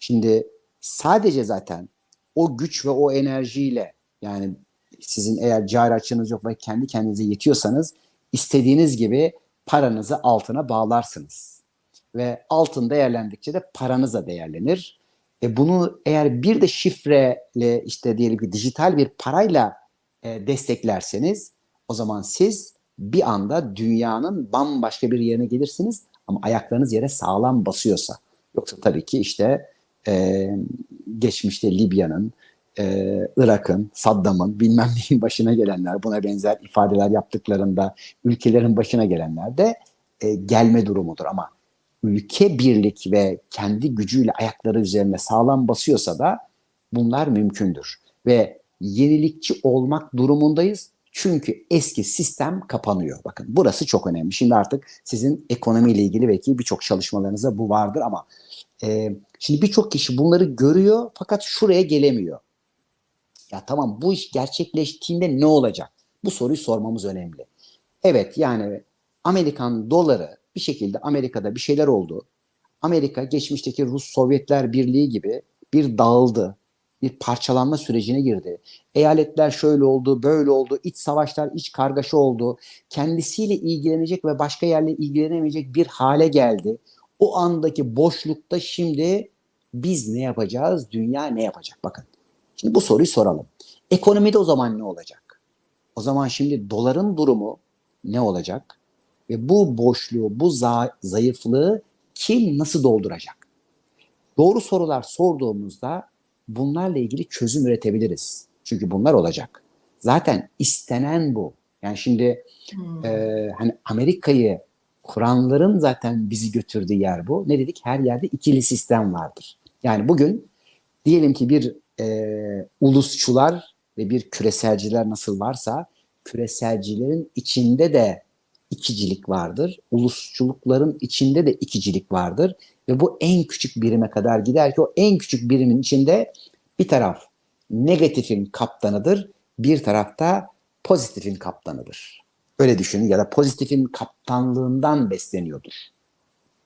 şimdi sadece zaten o güç ve o enerjiyle yani sizin eğer cari açığınız yok ve kendi kendinize yetiyorsanız istediğiniz gibi paranızı altına bağlarsınız. Ve altın değerlendikçe de paranız da değerlenir. E bunu eğer bir de şifreyle işte diyelim ki dijital bir parayla e, desteklerseniz o zaman siz bir anda dünyanın bambaşka bir yerine gelirsiniz ama ayaklarınız yere sağlam basıyorsa. Yoksa tabii ki işte e, geçmişte Libya'nın, e, Irak'ın, Saddam'ın bilmem neyin başına gelenler, buna benzer ifadeler yaptıklarında ülkelerin başına gelenler de e, gelme durumudur. Ama ülke birlik ve kendi gücüyle ayakları üzerine sağlam basıyorsa da bunlar mümkündür. Ve yenilikçi olmak durumundayız. Çünkü eski sistem kapanıyor. Bakın burası çok önemli. Şimdi artık sizin ekonomiyle ilgili belki birçok çalışmalarınızda bu vardır ama e, şimdi birçok kişi bunları görüyor fakat şuraya gelemiyor. Ya tamam bu iş gerçekleştiğinde ne olacak? Bu soruyu sormamız önemli. Evet yani Amerikan doları bir şekilde Amerika'da bir şeyler oldu. Amerika geçmişteki Rus Sovyetler Birliği gibi bir dağıldı. Bir parçalanma sürecine girdi. Eyaletler şöyle oldu, böyle oldu, iç savaşlar, iç kargaşa oldu. Kendisiyle ilgilenecek ve başka yerle ilgilenemeyecek bir hale geldi. O andaki boşlukta şimdi biz ne yapacağız, dünya ne yapacak? Bakın Şimdi bu soruyu soralım. Ekonomide o zaman ne olacak? O zaman şimdi doların durumu ne olacak? Ve bu boşluğu, bu za- zayıflığı kim nasıl dolduracak? Doğru sorular sorduğumuzda bunlarla ilgili çözüm üretebiliriz. Çünkü bunlar olacak. Zaten istenen bu. Yani şimdi Hmm. e, hani Amerika'yı kuranların zaten bizi götürdüğü yer bu. Ne dedik? Her yerde ikili sistem vardır. Yani bugün diyelim ki bir e, ulusçular ve bir küreselciler nasıl varsa küreselcilerin içinde de ikicilik vardır. Ulusçulukların içinde de ikicilik vardır. Ve bu en küçük birime kadar gider ki o en küçük birimin içinde bir taraf negatifin kaptanıdır, bir tarafta pozitifin kaptanıdır. Öyle düşünün ya da pozitifin kaptanlığından besleniyordur.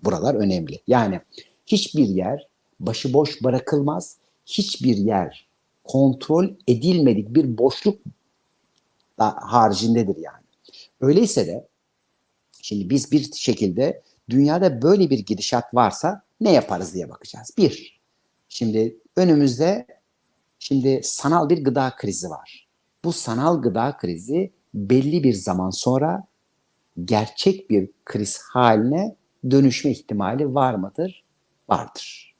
Buralar önemli. Yani hiçbir yer başıboş bırakılmaz. Hiçbir yer kontrol edilmedik bir boşluk haricindedir yani. Öyleyse de şimdi biz bir şekilde dünyada böyle bir gidişat varsa ne yaparız diye bakacağız. Bir, şimdi önümüzde şimdi sanal bir gıda krizi var. Bu sanal gıda krizi belli bir zaman sonra gerçek bir kriz haline dönüşme ihtimali var mıdır? Vardır.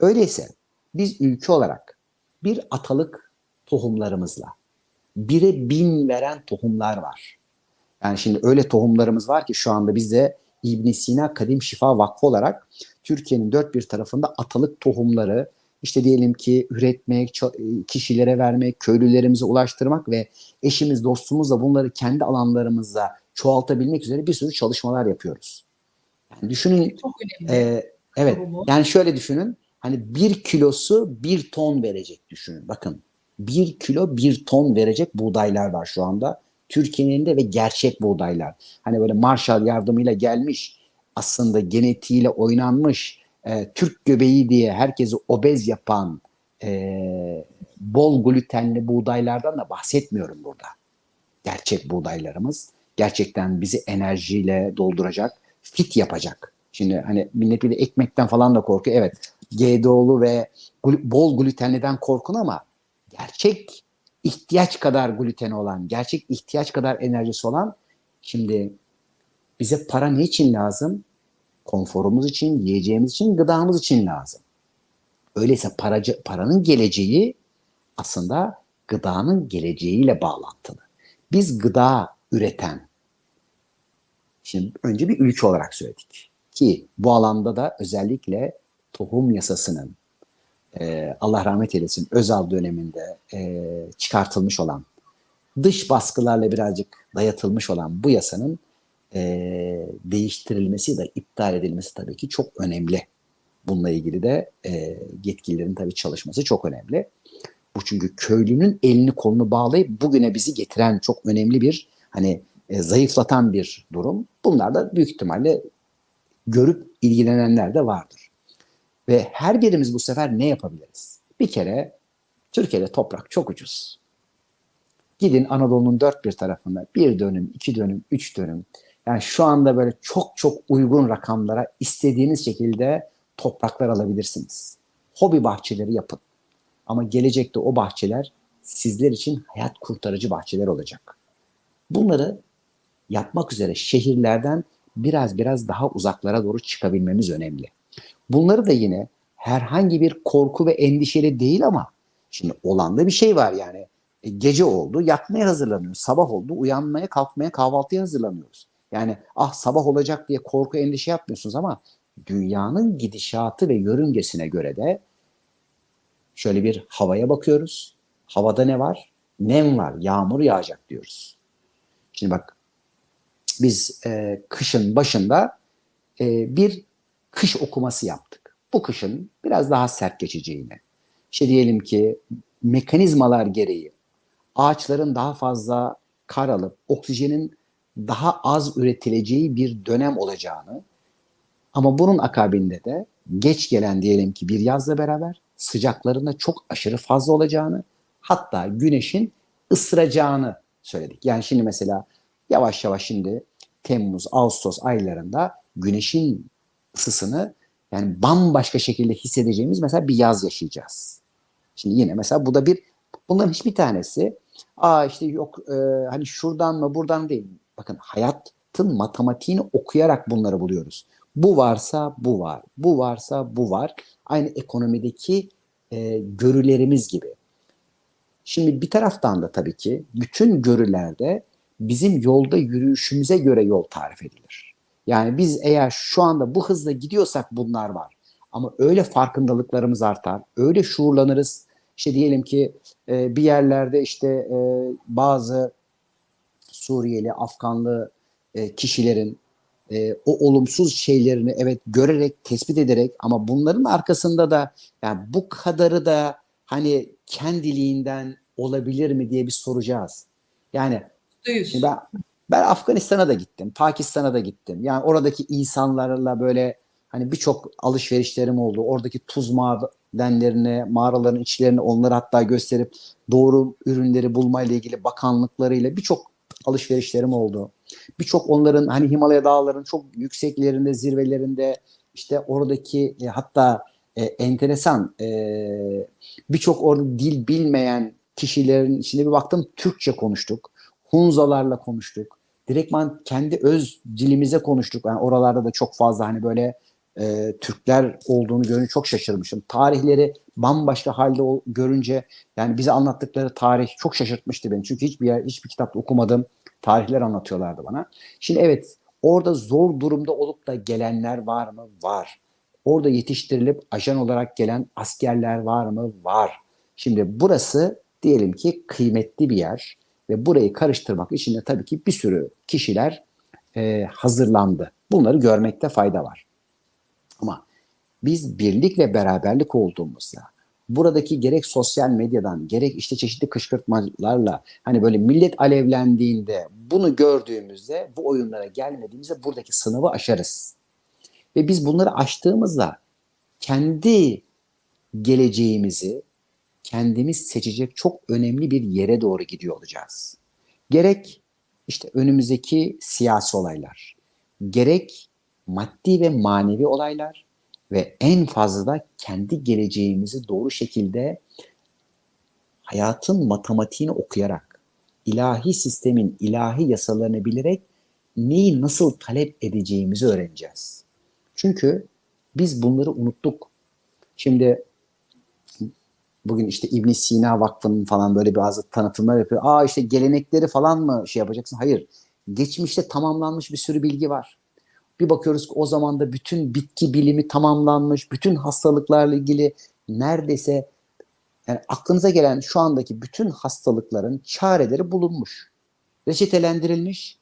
Öyleyse biz ülke olarak bir atalık tohumlarımızla bire bin veren tohumlar var. Yani şimdi öyle tohumlarımız var ki şu anda bizde İbn Sina Kadim Şifa Vakfı olarak Türkiye'nin dört bir tarafında atalık tohumları işte diyelim ki üretmek, kişilere vermek, köylülerimize ulaştırmak ve eşimiz, dostumuzla bunları kendi alanlarımızda çoğaltabilmek üzere bir sürü çalışmalar yapıyoruz. Yani düşünün, Çok önemli. e, evet, Tohumu. yani şöyle düşünün, hani bir kilosu bir ton verecek düşünün. Bakın, bir kilo bir ton verecek buğdaylar var şu anda. Türkiye'nin elinde ve gerçek buğdaylar. Hani böyle Marshall yardımıyla gelmiş, aslında genetiğiyle oynanmış, e, Türk göbeği diye herkesi obez yapan e, bol glutenli buğdaylardan da bahsetmiyorum burada. Gerçek buğdaylarımız gerçekten bizi enerjiyle dolduracak, fit yapacak. Şimdi hani millet bir de ekmekten falan da korkuyor. Evet GDO'lu ve bol glutenliden korkun ama gerçek ihtiyaç kadar gluteni olan, gerçek ihtiyaç kadar enerjisi olan şimdi bize para ne için lazım? Konforumuz için, yiyeceğimiz için, gıdamız için lazım. Öyleyse paracı, paranın geleceği aslında gıdanın geleceğiyle bağlantılı. Biz gıda üreten, şimdi önce bir ülke olarak söyledik ki bu alanda da özellikle tohum yasasının e, Allah rahmet eylesin Özal döneminde e, çıkartılmış olan dış baskılarla birazcık dayatılmış olan bu yasanın e, değiştirilmesi ya da iptal edilmesi tabii ki çok önemli. Bununla ilgili de e, yetkililerin tabii çalışması çok önemli. Bu çünkü köylünün elini kolunu bağlayıp bugüne bizi getiren çok önemli bir hani e, zayıflatan bir durum. Bunlar da büyük ihtimalle görüp ilgilenenler de vardır. Ve her birimiz bu sefer ne yapabiliriz? Bir kere Türkiye'de toprak çok ucuz. Gidin Anadolu'nun dört bir tarafında bir dönüm, iki dönüm, üç dönüm. Yani şu anda böyle çok çok uygun rakamlara istediğiniz şekilde topraklar alabilirsiniz. Hobi bahçeleri yapın. Ama gelecekte o bahçeler sizler için hayat kurtarıcı bahçeler olacak. Bunları yapmak üzere şehirlerden biraz biraz daha uzaklara doğru çıkabilmemiz önemli. Bunları da yine herhangi bir korku ve endişeli değil ama şimdi olan da bir şey var yani. E, gece oldu, yatmaya hazırlanıyoruz. Sabah oldu, uyanmaya, kalkmaya, kahvaltıya hazırlanıyoruz. Yani ah sabah olacak diye korku, endişe yapmıyorsunuz ama dünyanın gidişatı ve yörüngesine göre de şöyle bir havaya bakıyoruz. Havada ne var? Nem var, yağmur yağacak diyoruz. Şimdi bak biz e, kışın başında e, bir kış okuması yaptık. Bu kışın biraz daha sert geçeceğini. İşte diyelim ki mekanizmalar gereği ağaçların daha fazla kar alıp oksijenin daha az üretileceği bir dönem olacağını ama bunun akabinde de geç gelen diyelim ki bir yazla beraber sıcakların da çok aşırı fazla olacağını hatta güneşin ısıracağını söyledik. Yani şimdi mesela yavaş yavaş şimdi Temmuz, Ağustos aylarında güneşin ısısını yani bambaşka şekilde hissedeceğimiz mesela bir yaz yaşayacağız. Şimdi yine mesela bu da bir bunların hiçbir tanesi aa işte yok e, hani şuradan mı buradan değil. Bakın hayatın matematiğini okuyarak bunları buluyoruz. Bu varsa bu var. Bu varsa bu var. Aynı ekonomideki e, görülerimiz gibi. Şimdi bir taraftan da tabii ki bütün görülerde bizim yolda yürüyüşümüze göre yol tarif edilir. Yani biz eğer şu anda bu hızla gidiyorsak bunlar var. Ama öyle farkındalıklarımız artar, öyle şuurlanırız. İşte diyelim ki e, bir yerlerde işte e, bazı Suriyeli, Afganlı e, kişilerin e, o olumsuz şeylerini evet görerek, tespit ederek ama bunların arkasında da yani bu kadarı da hani kendiliğinden olabilir mi diye bir soracağız. Yani ben, ben Afganistan'a da gittim, Pakistan'a da gittim. Yani oradaki insanlarla böyle hani birçok alışverişlerim oldu. Oradaki tuz madenlerine, mağaraların içlerine onları hatta gösterip doğru ürünleri bulmayla ilgili bakanlıklarıyla birçok alışverişlerim oldu. Birçok onların hani Himalaya dağlarının çok yükseklerinde, zirvelerinde işte oradaki e, hatta e, enteresan e, birçok orada dil bilmeyen kişilerin içinde bir baktım Türkçe konuştuk. Hunzalarla konuştuk. Direktman kendi öz dilimize konuştuk. Yani oralarda da çok fazla hani böyle e, Türkler olduğunu görünce çok şaşırmışım. Tarihleri bambaşka halde ol, görünce yani bize anlattıkları tarih çok şaşırtmıştı beni. Çünkü hiçbir yer, hiçbir kitapta okumadım. Tarihler anlatıyorlardı bana. Şimdi evet orada zor durumda olup da gelenler var mı? Var. Orada yetiştirilip ajan olarak gelen askerler var mı? Var. Şimdi burası diyelim ki kıymetli bir yer ve burayı karıştırmak için de tabii ki bir sürü kişiler e, hazırlandı. Bunları görmekte fayda var. Ama biz birlik ve beraberlik olduğumuzda buradaki gerek sosyal medyadan gerek işte çeşitli kışkırtmalarla hani böyle millet alevlendiğinde bunu gördüğümüzde bu oyunlara gelmediğimizde buradaki sınavı aşarız. Ve biz bunları aştığımızda kendi geleceğimizi kendimiz seçecek çok önemli bir yere doğru gidiyor olacağız. Gerek işte önümüzdeki siyasi olaylar, gerek maddi ve manevi olaylar ve en fazla da kendi geleceğimizi doğru şekilde hayatın matematiğini okuyarak, ilahi sistemin ilahi yasalarını bilerek neyi nasıl talep edeceğimizi öğreneceğiz. Çünkü biz bunları unuttuk. Şimdi bugün işte İbn Sina Vakfı'nın falan böyle bazı tanıtımlar yapıyor. Aa işte gelenekleri falan mı şey yapacaksın? Hayır. Geçmişte tamamlanmış bir sürü bilgi var. Bir bakıyoruz ki o zaman da bütün bitki bilimi tamamlanmış, bütün hastalıklarla ilgili neredeyse yani aklınıza gelen şu andaki bütün hastalıkların çareleri bulunmuş. Reçetelendirilmiş.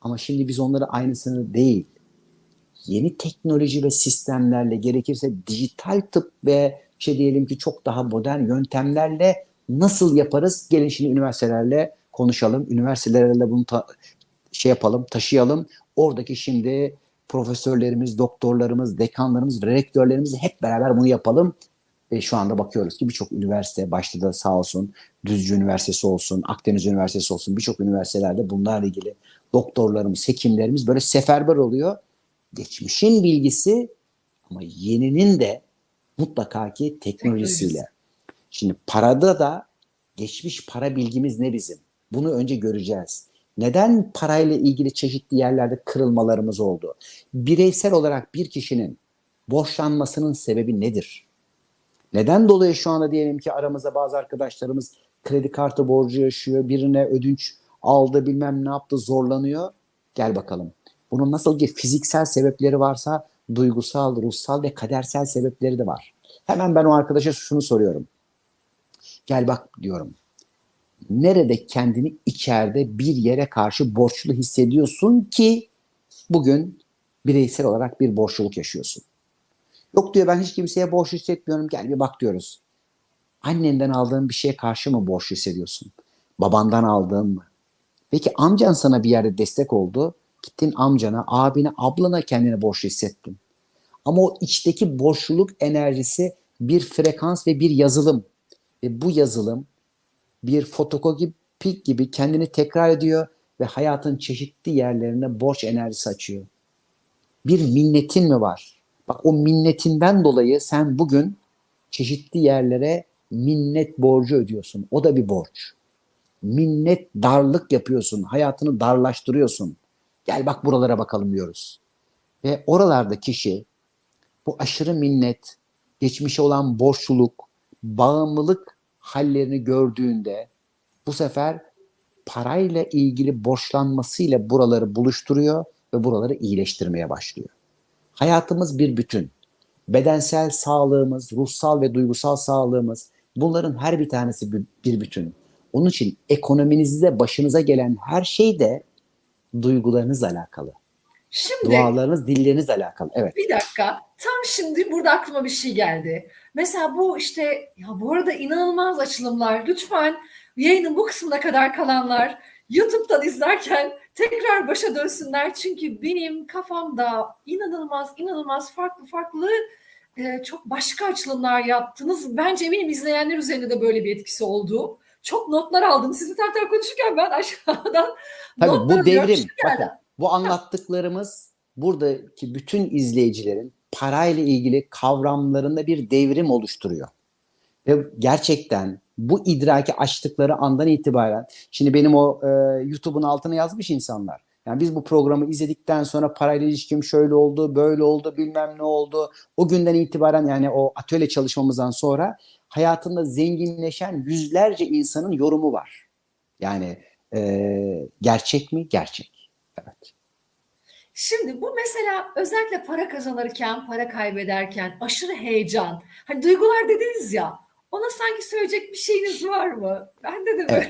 Ama şimdi biz onları aynısını değil, yeni teknoloji ve sistemlerle gerekirse dijital tıp ve şey diyelim ki çok daha modern yöntemlerle nasıl yaparız? Gelin şimdi üniversitelerle konuşalım. Üniversitelerle bunu şey yapalım, taşıyalım. Oradaki şimdi profesörlerimiz, doktorlarımız, dekanlarımız, rektörlerimiz hep beraber bunu yapalım. E, şu anda bakıyoruz ki birçok üniversite, başta da sağ olsun Düzce Üniversitesi olsun, Akdeniz Üniversitesi olsun birçok üniversitelerde bunlarla ilgili doktorlarımız, hekimlerimiz böyle seferber oluyor. Geçmişin bilgisi ama yeninin de mutlaka ki teknolojisiyle. Teknolojisi. Şimdi parada da geçmiş para bilgimiz ne bizim? Bunu önce göreceğiz. Neden parayla ilgili çeşitli yerlerde kırılmalarımız oldu? Bireysel olarak bir kişinin borçlanmasının sebebi nedir? Neden dolayı şu anda diyelim ki aramızda bazı arkadaşlarımız kredi kartı borcu yaşıyor, birine ödünç aldı bilmem ne yaptı zorlanıyor. Gel bakalım. Bunun nasıl ki fiziksel sebepleri varsa duygusal, ruhsal ve kadersel sebepleri de var. Hemen ben o arkadaşa şunu soruyorum. Gel bak diyorum. Nerede kendini içeride bir yere karşı borçlu hissediyorsun ki bugün bireysel olarak bir borçluluk yaşıyorsun? Yok diyor ben hiç kimseye borç hissetmiyorum. Gel bir bak diyoruz. Annenden aldığın bir şeye karşı mı borçlu hissediyorsun? Babandan aldığın mı? Peki amcan sana bir yerde destek oldu. Gittin amcana, abine, ablana kendini borçlu hissettin. Ama o içteki borçluluk enerjisi bir frekans ve bir yazılım. Ve bu yazılım bir fotokopi gibi kendini tekrar ediyor ve hayatın çeşitli yerlerine borç enerjisi açıyor. Bir minnetin mi var? Bak o minnetinden dolayı sen bugün çeşitli yerlere minnet borcu ödüyorsun. O da bir borç. Minnet darlık yapıyorsun. Hayatını darlaştırıyorsun. Gel bak buralara bakalım diyoruz. Ve oralarda kişi bu aşırı minnet, geçmişe olan borçluluk, bağımlılık hallerini gördüğünde bu sefer parayla ilgili borçlanmasıyla buraları buluşturuyor ve buraları iyileştirmeye başlıyor. Hayatımız bir bütün. Bedensel sağlığımız, ruhsal ve duygusal sağlığımız bunların her bir tanesi bir, bütün. Onun için ekonominizde başınıza gelen her şey de duygularınızla alakalı. Şimdi Dualarınız, dillerinizle alakalı. Evet. bir dakika. Tam şimdi burada aklıma bir şey geldi. Mesela bu işte ya bu arada inanılmaz açılımlar. Lütfen yayının bu kısmına kadar kalanlar YouTube'dan izlerken tekrar başa dönsünler. Çünkü benim kafamda inanılmaz inanılmaz farklı farklı e, çok başka açılımlar yaptınız. Bence eminim izleyenler üzerinde de böyle bir etkisi oldu. Çok notlar aldım. Sizi taraf taraf konuşurken ben aşağıdan Tabii bu devrim. Bakın bu anlattıklarımız buradaki bütün izleyicilerin parayla ilgili kavramlarında bir devrim oluşturuyor. Ve gerçekten bu idraki açtıkları andan itibaren şimdi benim o e, YouTube'un altına yazmış insanlar. Yani biz bu programı izledikten sonra parayla ilişkim şöyle oldu, böyle oldu, bilmem ne oldu. O günden itibaren yani o atölye çalışmamızdan sonra hayatında zenginleşen yüzlerce insanın yorumu var. Yani e, gerçek mi? Gerçek. Evet. Şimdi bu mesela özellikle para kazanırken, para kaybederken aşırı heyecan. Hani duygular dediniz ya. Ona sanki söyleyecek bir şeyiniz var mı? Bende de böyle.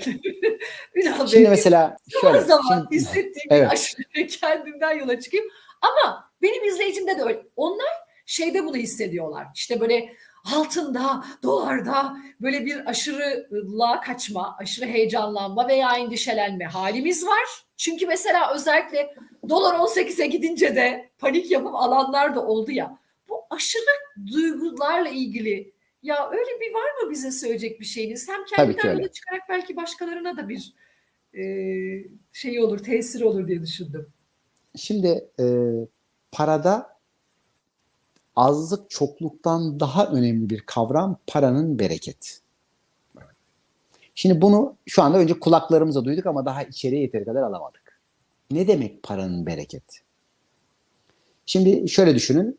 Ünal Bey, Şimdi mesela Zaman şöyle. zaman şimdi- hissettiğim Evet. aşırı kendimden yola çıkayım. Ama benim izleyicimde de öyle. Onlar şeyde bunu hissediyorlar. İşte böyle altında, dolarda böyle bir aşırılığa kaçma, aşırı heyecanlanma veya endişelenme halimiz var. Çünkü mesela özellikle dolar 18'e gidince de panik yapıp alanlar da oldu ya. Bu aşırı duygularla ilgili ya öyle bir var mı bize söyleyecek bir şeyiniz? Hem öyle. yola çıkarak belki başkalarına da bir e, şey olur, tesir olur diye düşündüm. Şimdi e, parada azlık çokluktan daha önemli bir kavram paranın bereketi. Şimdi bunu şu anda önce kulaklarımıza duyduk ama daha içeriye yeteri kadar alamadık. Ne demek paranın bereketi? Şimdi şöyle düşünün.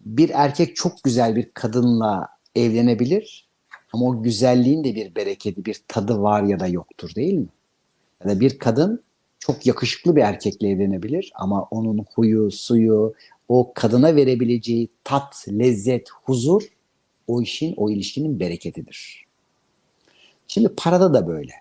Bir erkek çok güzel bir kadınla evlenebilir ama o güzelliğin de bir bereketi, bir tadı var ya da yoktur değil mi? Ya da bir kadın çok yakışıklı bir erkekle evlenebilir ama onun huyu, suyu, o kadına verebileceği tat, lezzet, huzur o işin, o ilişkinin bereketidir. Şimdi parada da böyle.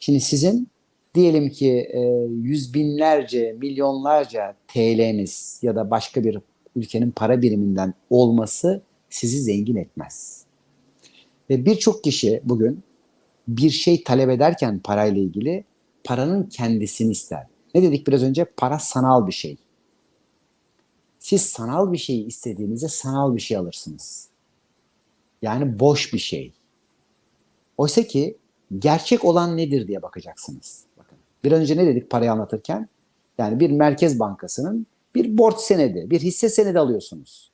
Şimdi sizin diyelim ki e, yüz binlerce, milyonlarca TL'niz ya da başka bir ülkenin para biriminden olması sizi zengin etmez. Ve birçok kişi bugün bir şey talep ederken parayla ilgili paranın kendisini ister. Ne dedik biraz önce? Para sanal bir şey. Siz sanal bir şey istediğinizde sanal bir şey alırsınız. Yani boş bir şey. Oysa ki gerçek olan nedir diye bakacaksınız. Bakın. Bir önce ne dedik parayı anlatırken? Yani bir merkez bankasının bir borç senedi, bir hisse senedi alıyorsunuz.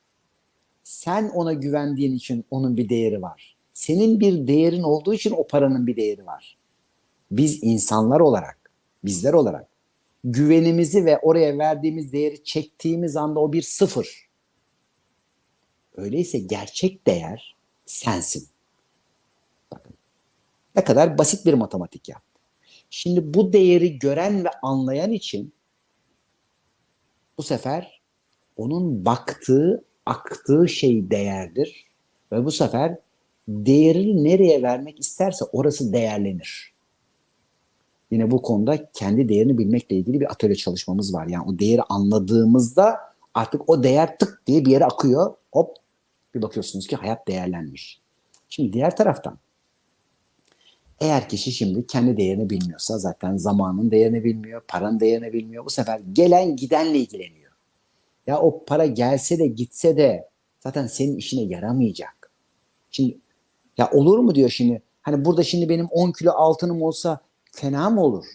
Sen ona güvendiğin için onun bir değeri var. Senin bir değerin olduğu için o paranın bir değeri var. Biz insanlar olarak, bizler olarak güvenimizi ve oraya verdiğimiz değeri çektiğimiz anda o bir sıfır. Öyleyse gerçek değer sensin. Bakın ne kadar basit bir matematik yaptı. Şimdi bu değeri gören ve anlayan için bu sefer onun baktığı, aktığı şey değerdir. Ve bu sefer değerini nereye vermek isterse orası değerlenir. Yine bu konuda kendi değerini bilmekle ilgili bir atölye çalışmamız var. Yani o değeri anladığımızda artık o değer tık diye bir yere akıyor. Hop bir bakıyorsunuz ki hayat değerlenmiş. Şimdi diğer taraftan eğer kişi şimdi kendi değerini bilmiyorsa zaten zamanın değerini bilmiyor, paranın değerini bilmiyor. Bu sefer gelen gidenle ilgileniyor. Ya o para gelse de gitse de zaten senin işine yaramayacak. Şimdi ya olur mu diyor şimdi. Hani burada şimdi benim 10 kilo altınım olsa fena mı olur?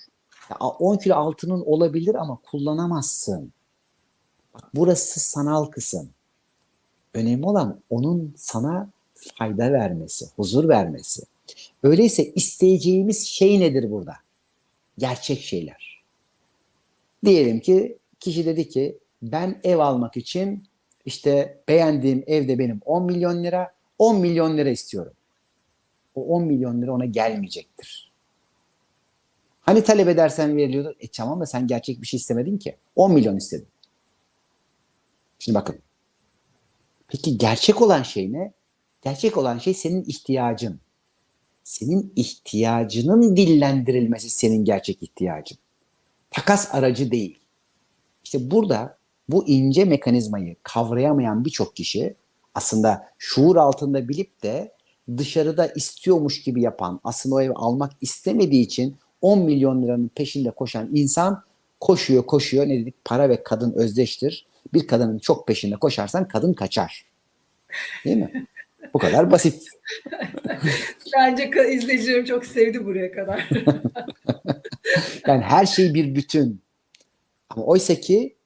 Ya 10 kilo altının olabilir ama kullanamazsın. Bak burası sanal kısım. Önemli olan onun sana fayda vermesi, huzur vermesi. Öyleyse isteyeceğimiz şey nedir burada? Gerçek şeyler. Diyelim ki kişi dedi ki ben ev almak için işte beğendiğim evde benim 10 milyon lira, 10 milyon lira istiyorum. O 10 milyon lira ona gelmeyecektir. Hani talep edersen veriliyordu. E tamam da sen gerçek bir şey istemedin ki. 10 milyon istedin. Şimdi bakın. Peki gerçek olan şey ne? Gerçek olan şey senin ihtiyacın. Senin ihtiyacının dillendirilmesi senin gerçek ihtiyacın. Takas aracı değil. İşte burada bu ince mekanizmayı kavrayamayan birçok kişi aslında şuur altında bilip de dışarıda istiyormuş gibi yapan, aslında o evi almak istemediği için 10 milyon liranın peşinde koşan insan koşuyor koşuyor ne dedik para ve kadın özdeştir. Bir kadının çok peşinde koşarsan kadın kaçar. Değil mi? Bu kadar basit. Bence izleyicilerim çok sevdi buraya kadar. Yani her şey bir bütün. Ama oysa ki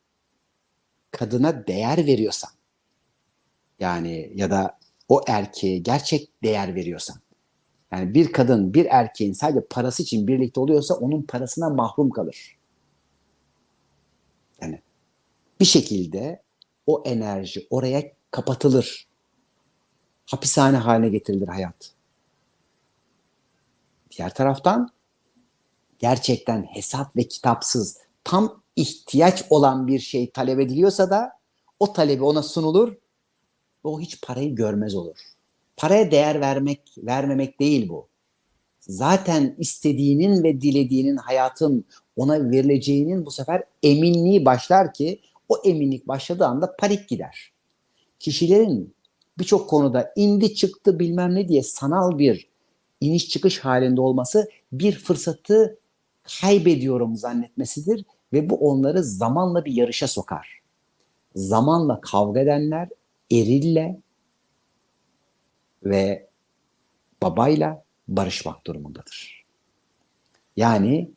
kadına değer veriyorsan yani ya da o erkeğe gerçek değer veriyorsan yani bir kadın bir erkeğin sadece parası için birlikte oluyorsa onun parasına mahrum kalır. Yani bir şekilde o enerji oraya kapatılır. Hapishane haline getirilir hayat. Diğer taraftan gerçekten hesap ve kitapsız tam ihtiyaç olan bir şey talep ediliyorsa da o talebi ona sunulur ve o hiç parayı görmez olur. Paraya değer vermek, vermemek değil bu. Zaten istediğinin ve dilediğinin hayatın ona verileceğinin bu sefer eminliği başlar ki o eminlik başladığı anda panik gider. Kişilerin birçok konuda indi çıktı bilmem ne diye sanal bir iniş çıkış halinde olması bir fırsatı kaybediyorum zannetmesidir ve bu onları zamanla bir yarışa sokar. Zamanla kavga edenler erille ve babayla barışmak durumundadır. Yani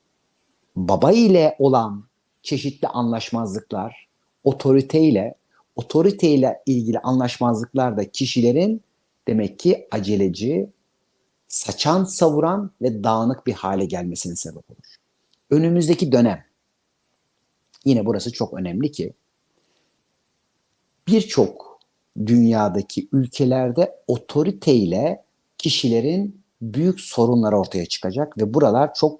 baba ile olan çeşitli anlaşmazlıklar otoriteyle, otoriteyle ilgili anlaşmazlıklar da kişilerin demek ki aceleci, saçan savuran ve dağınık bir hale gelmesine sebep olur. Önümüzdeki dönem, yine burası çok önemli ki, birçok dünyadaki ülkelerde otoriteyle kişilerin büyük sorunlar ortaya çıkacak ve buralar çok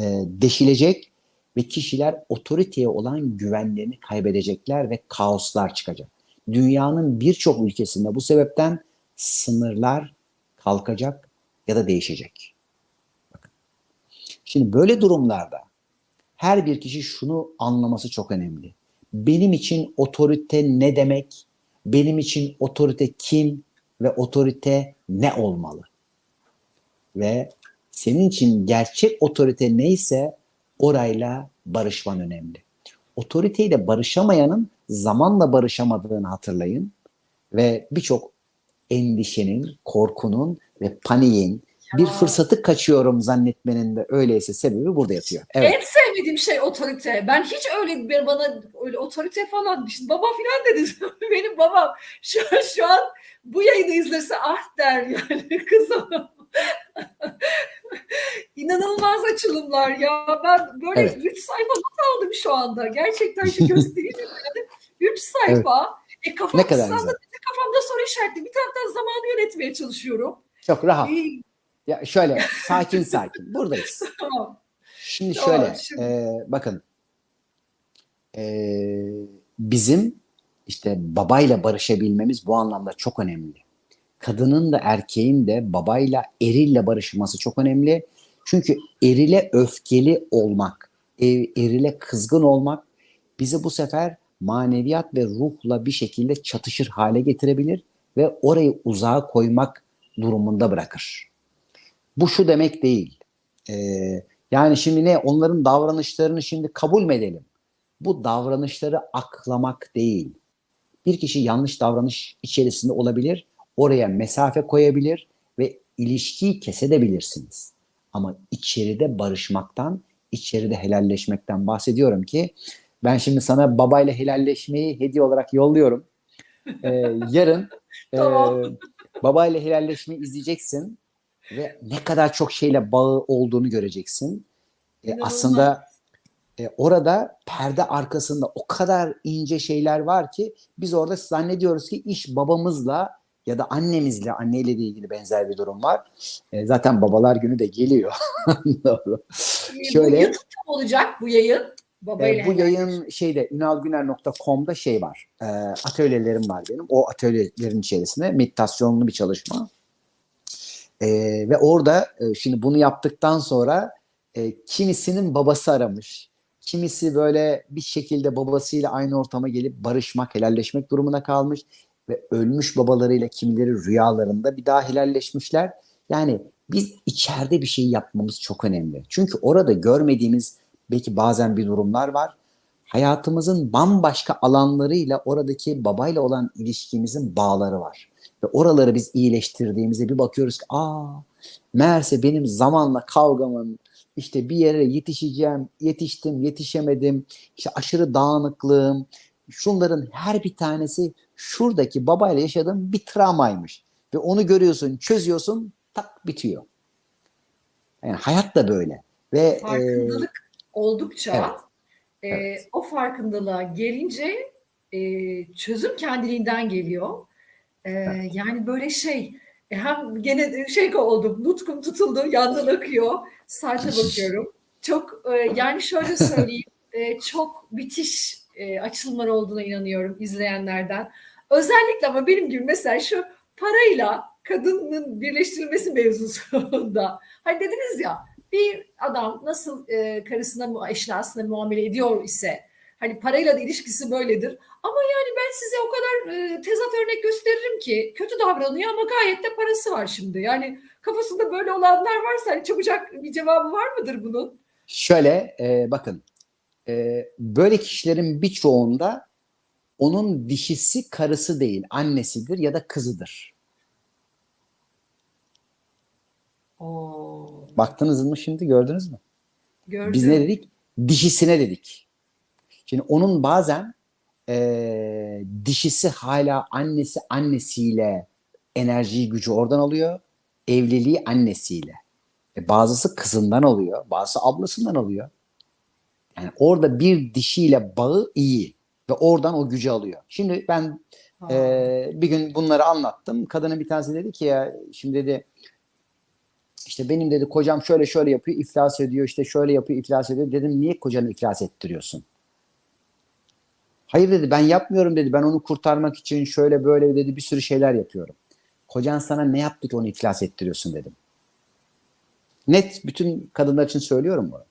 e, deşilecek ve kişiler otoriteye olan güvenlerini kaybedecekler ve kaoslar çıkacak. Dünyanın birçok ülkesinde bu sebepten sınırlar kalkacak ya da değişecek. Şimdi böyle durumlarda her bir kişi şunu anlaması çok önemli. Benim için otorite ne demek? Benim için otorite kim ve otorite ne olmalı? Ve senin için gerçek otorite neyse orayla barışman önemli. Otoriteyle barışamayanın zamanla barışamadığını hatırlayın ve birçok endişenin, korkunun ve paniğin bir fırsatı kaçıyorum zannetmenin de öyleyse sebebi burada yatıyor. Evet. En sevmediğim şey otorite. Ben hiç öyle bir bana öyle otorite falan işte baba falan dedi. Benim babam şu, şu an bu yayını izlese ah der yani kızım. İnanılmaz açılımlar ya. Ben böyle Evet. 3 sayfa not aldım şu anda. Gerçekten şu göstereyim. 3 sayfa. E kafam Ne kadar güzel. Kafamda soru işaretli. Bir taraftan zamanı yönetmeye çalışıyorum. Çok rahat. İyi, Ya şöyle sakin sakin buradayız. tamam. Şimdi Tamam, şöyle şimdi- e, bakın e, bizim işte babayla barışabilmemiz bu anlamda çok önemli. Kadının da erkeğin de babayla erille barışması çok önemli. Çünkü erile öfkeli olmak, e- erile kızgın olmak bizi bu sefer maneviyat ve ruhla bir şekilde çatışır hale getirebilir ve orayı uzağa koymak durumunda bırakır. Bu şu demek değil. Ee, yani şimdi ne onların davranışlarını şimdi kabul mü edelim? Bu davranışları aklamak değil. Bir kişi yanlış davranış içerisinde olabilir, oraya mesafe koyabilir ve ilişkiyi kesebilirsiniz. Ama içeride barışmaktan, içeride helalleşmekten bahsediyorum ki ben şimdi sana babayla helalleşmeyi hediye olarak yolluyorum. Ee, yarın e, Tamam. babayla helalleşmeyi izleyeceksin ve ne kadar çok şeyle bağı olduğunu göreceksin. E, aslında e, orada perde arkasında o kadar ince şeyler var ki biz orada zannediyoruz ki iş babamızla ya da annemizle, anneyle de ilgili benzer bir durum var. E, zaten babalar günü de geliyor. Doğru. Ee, Şöyle- Bu YouTube'da olacak bu yayın? Babayla E, bu helal. yayın şeyde ünalgüner.com'da şey var. E, atölyelerim var benim. O atölyelerin içerisinde meditasyonlu bir çalışma. E, ve orada e, şimdi bunu yaptıktan sonra e, kimisinin babası aramış. Kimisi böyle bir şekilde babasıyla aynı ortama gelip barışmak, helalleşmek durumuna kalmış ve ölmüş babalarıyla kimileri rüyalarında bir daha helalleşmişler. Yani biz içeride bir şey yapmamız çok önemli. Çünkü orada görmediğimiz belki bazen bir durumlar var. Hayatımızın bambaşka alanlarıyla oradaki babayla olan ilişkimizin bağları var. Ve oraları biz iyileştirdiğimizde bir bakıyoruz ki aa meğerse benim zamanla kavgamın işte bir yere yetişeceğim, yetiştim, yetişemedim, işte aşırı dağınıklığım, şunların her bir tanesi şuradaki babayla yaşadığım bir travmaymış. Ve onu görüyorsun, çözüyorsun, tak bitiyor. Yani hayat da böyle. Ve e, farkındalık oldukça e, evet. o farkındalığa gelince e, çözüm kendiliğinden geliyor. E, Yani böyle şey e, hem gene şey oldum nutkum tutuldu yandan akıyor saate bakıyorum. Çok e, yani şöyle söyleyeyim e, çok müthiş e, açılımlar olduğuna inanıyorum izleyenlerden. Özellikle ama benim gibi mesela şu parayla kadının birleştirilmesi mevzusunda. Hani dediniz ya bir adam nasıl e, karısına mu eşyasına muamele ediyor ise hani parayla da ilişkisi böyledir. Ama yani ben size o kadar e, tezat örnek gösteririm ki kötü davranıyor ama gayet de parası var şimdi. Yani kafasında böyle olanlar varsa hani çabucak bir cevabı var mıdır bunun? Şöyle e, bakın e, böyle kişilerin birçoğunda onun dişisi karısı değil annesidir ya da kızıdır. Oo, Baktınız mı şimdi gördünüz mü? gördüm. Biz ne dedik? Dişisine dedik. Şimdi onun bazen e, dişisi hala annesi annesiyle enerjiyi gücü oradan alıyor. Evliliği annesiyle. E, bazısı kızından alıyor. Bazısı ablasından alıyor. Yani orada bir dişiyle bağı iyi. Ve oradan o gücü alıyor. Şimdi ben Ha. ee, bir gün bunları anlattım. Kadının bir tanesi dedi ki ya şimdi dedi işte benim dedi kocam şöyle şöyle yapıyor iflas ediyor işte şöyle yapıyor iflas ediyor. Dedim niye kocanı iflas ettiriyorsun? Hayır dedi ben yapmıyorum dedi. Ben onu kurtarmak için şöyle böyle dedi bir sürü şeyler yapıyorum. Kocan sana ne yaptı ki onu iflas ettiriyorsun dedim. Net bütün kadınlar için söylüyorum bunu.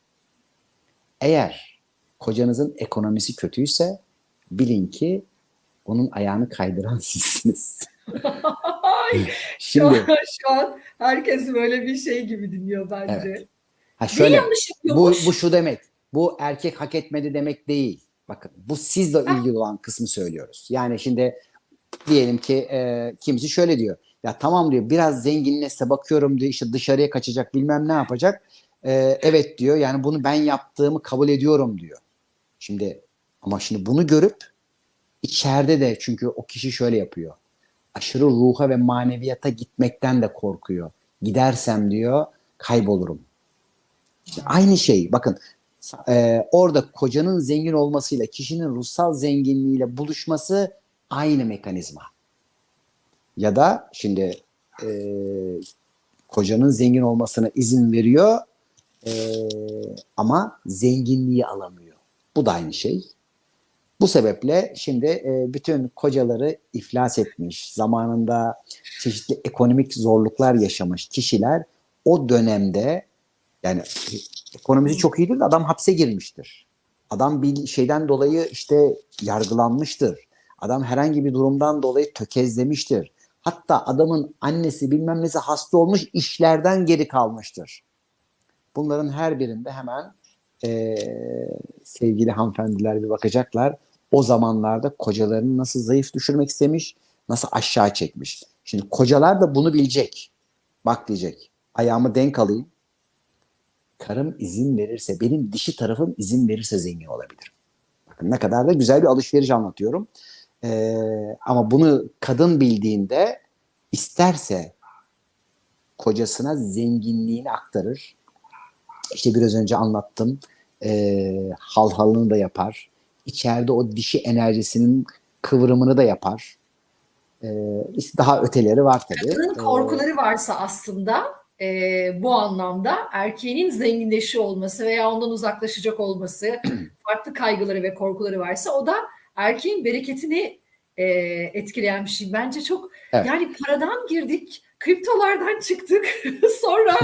Eğer kocanızın ekonomisi kötüyse bilin ki onun ayağını kaydıran sizsiniz. Ay, şu, Şimdi an, şu an herkes böyle bir şey gibi dinliyor bence. Evet. ha Ne şöyle yanlış bu, yapıyormuş? bu şu demek. Bu erkek hak etmedi demek değil. Bakın bu sizle ilgili olan kısmı söylüyoruz. Yani şimdi diyelim ki e, kimisi şöyle diyor. Ya tamam diyor biraz zenginleşse bakıyorum diyor işte dışarıya kaçacak bilmem ne yapacak. E, evet diyor yani bunu ben yaptığımı kabul ediyorum diyor. Şimdi ama şimdi bunu görüp içeride de çünkü o kişi şöyle yapıyor. Aşırı ruha ve maneviyata gitmekten de korkuyor. Gidersem diyor kaybolurum. İşte aynı şey bakın e, orada kocanın zengin olmasıyla kişinin ruhsal zenginliğiyle buluşması aynı mekanizma. Ya da şimdi e, kocanın zengin olmasına izin veriyor e, ama zenginliği alamıyor. Bu da aynı şey. Bu sebeple şimdi e, bütün kocaları iflas etmiş, zamanında çeşitli ekonomik zorluklar yaşamış kişiler o dönemde yani ekonomisi çok iyidir de adam hapse girmiştir. Adam bir şeyden dolayı işte yargılanmıştır. Adam herhangi bir durumdan dolayı tökezlemiştir. Hatta adamın annesi bilmem nesi hasta olmuş işlerden geri kalmıştır. Bunların her birinde hemen e, sevgili hanımefendiler bir bakacaklar. O zamanlarda kocalarını nasıl zayıf düşürmek istemiş, nasıl aşağı çekmiş. Şimdi kocalar da bunu bilecek. Bak diyecek, ayağımı denk alayım. Karım izin verirse, benim dişi tarafım izin verirse zengin olabilirim. Bakın ne kadar da güzel bir alışveriş anlatıyorum. Ee, ama bunu kadın bildiğinde isterse kocasına zenginliğini aktarır. İşte biraz önce anlattım. Ee, halhalını da yapar. İçeride o dişi enerjisinin kıvrımını da yapar. İşte daha öteleri var tabii. Kadının Ee, korkuları varsa aslında e, bu anlamda erkeğinin zenginleşiyor olması veya ondan uzaklaşacak olması, farklı kaygıları ve korkuları varsa o da erkeğin bereketini e, etkileyen bir şey. Bence çok Evet. yani paradan girdik, kriptolardan çıktık. Sonra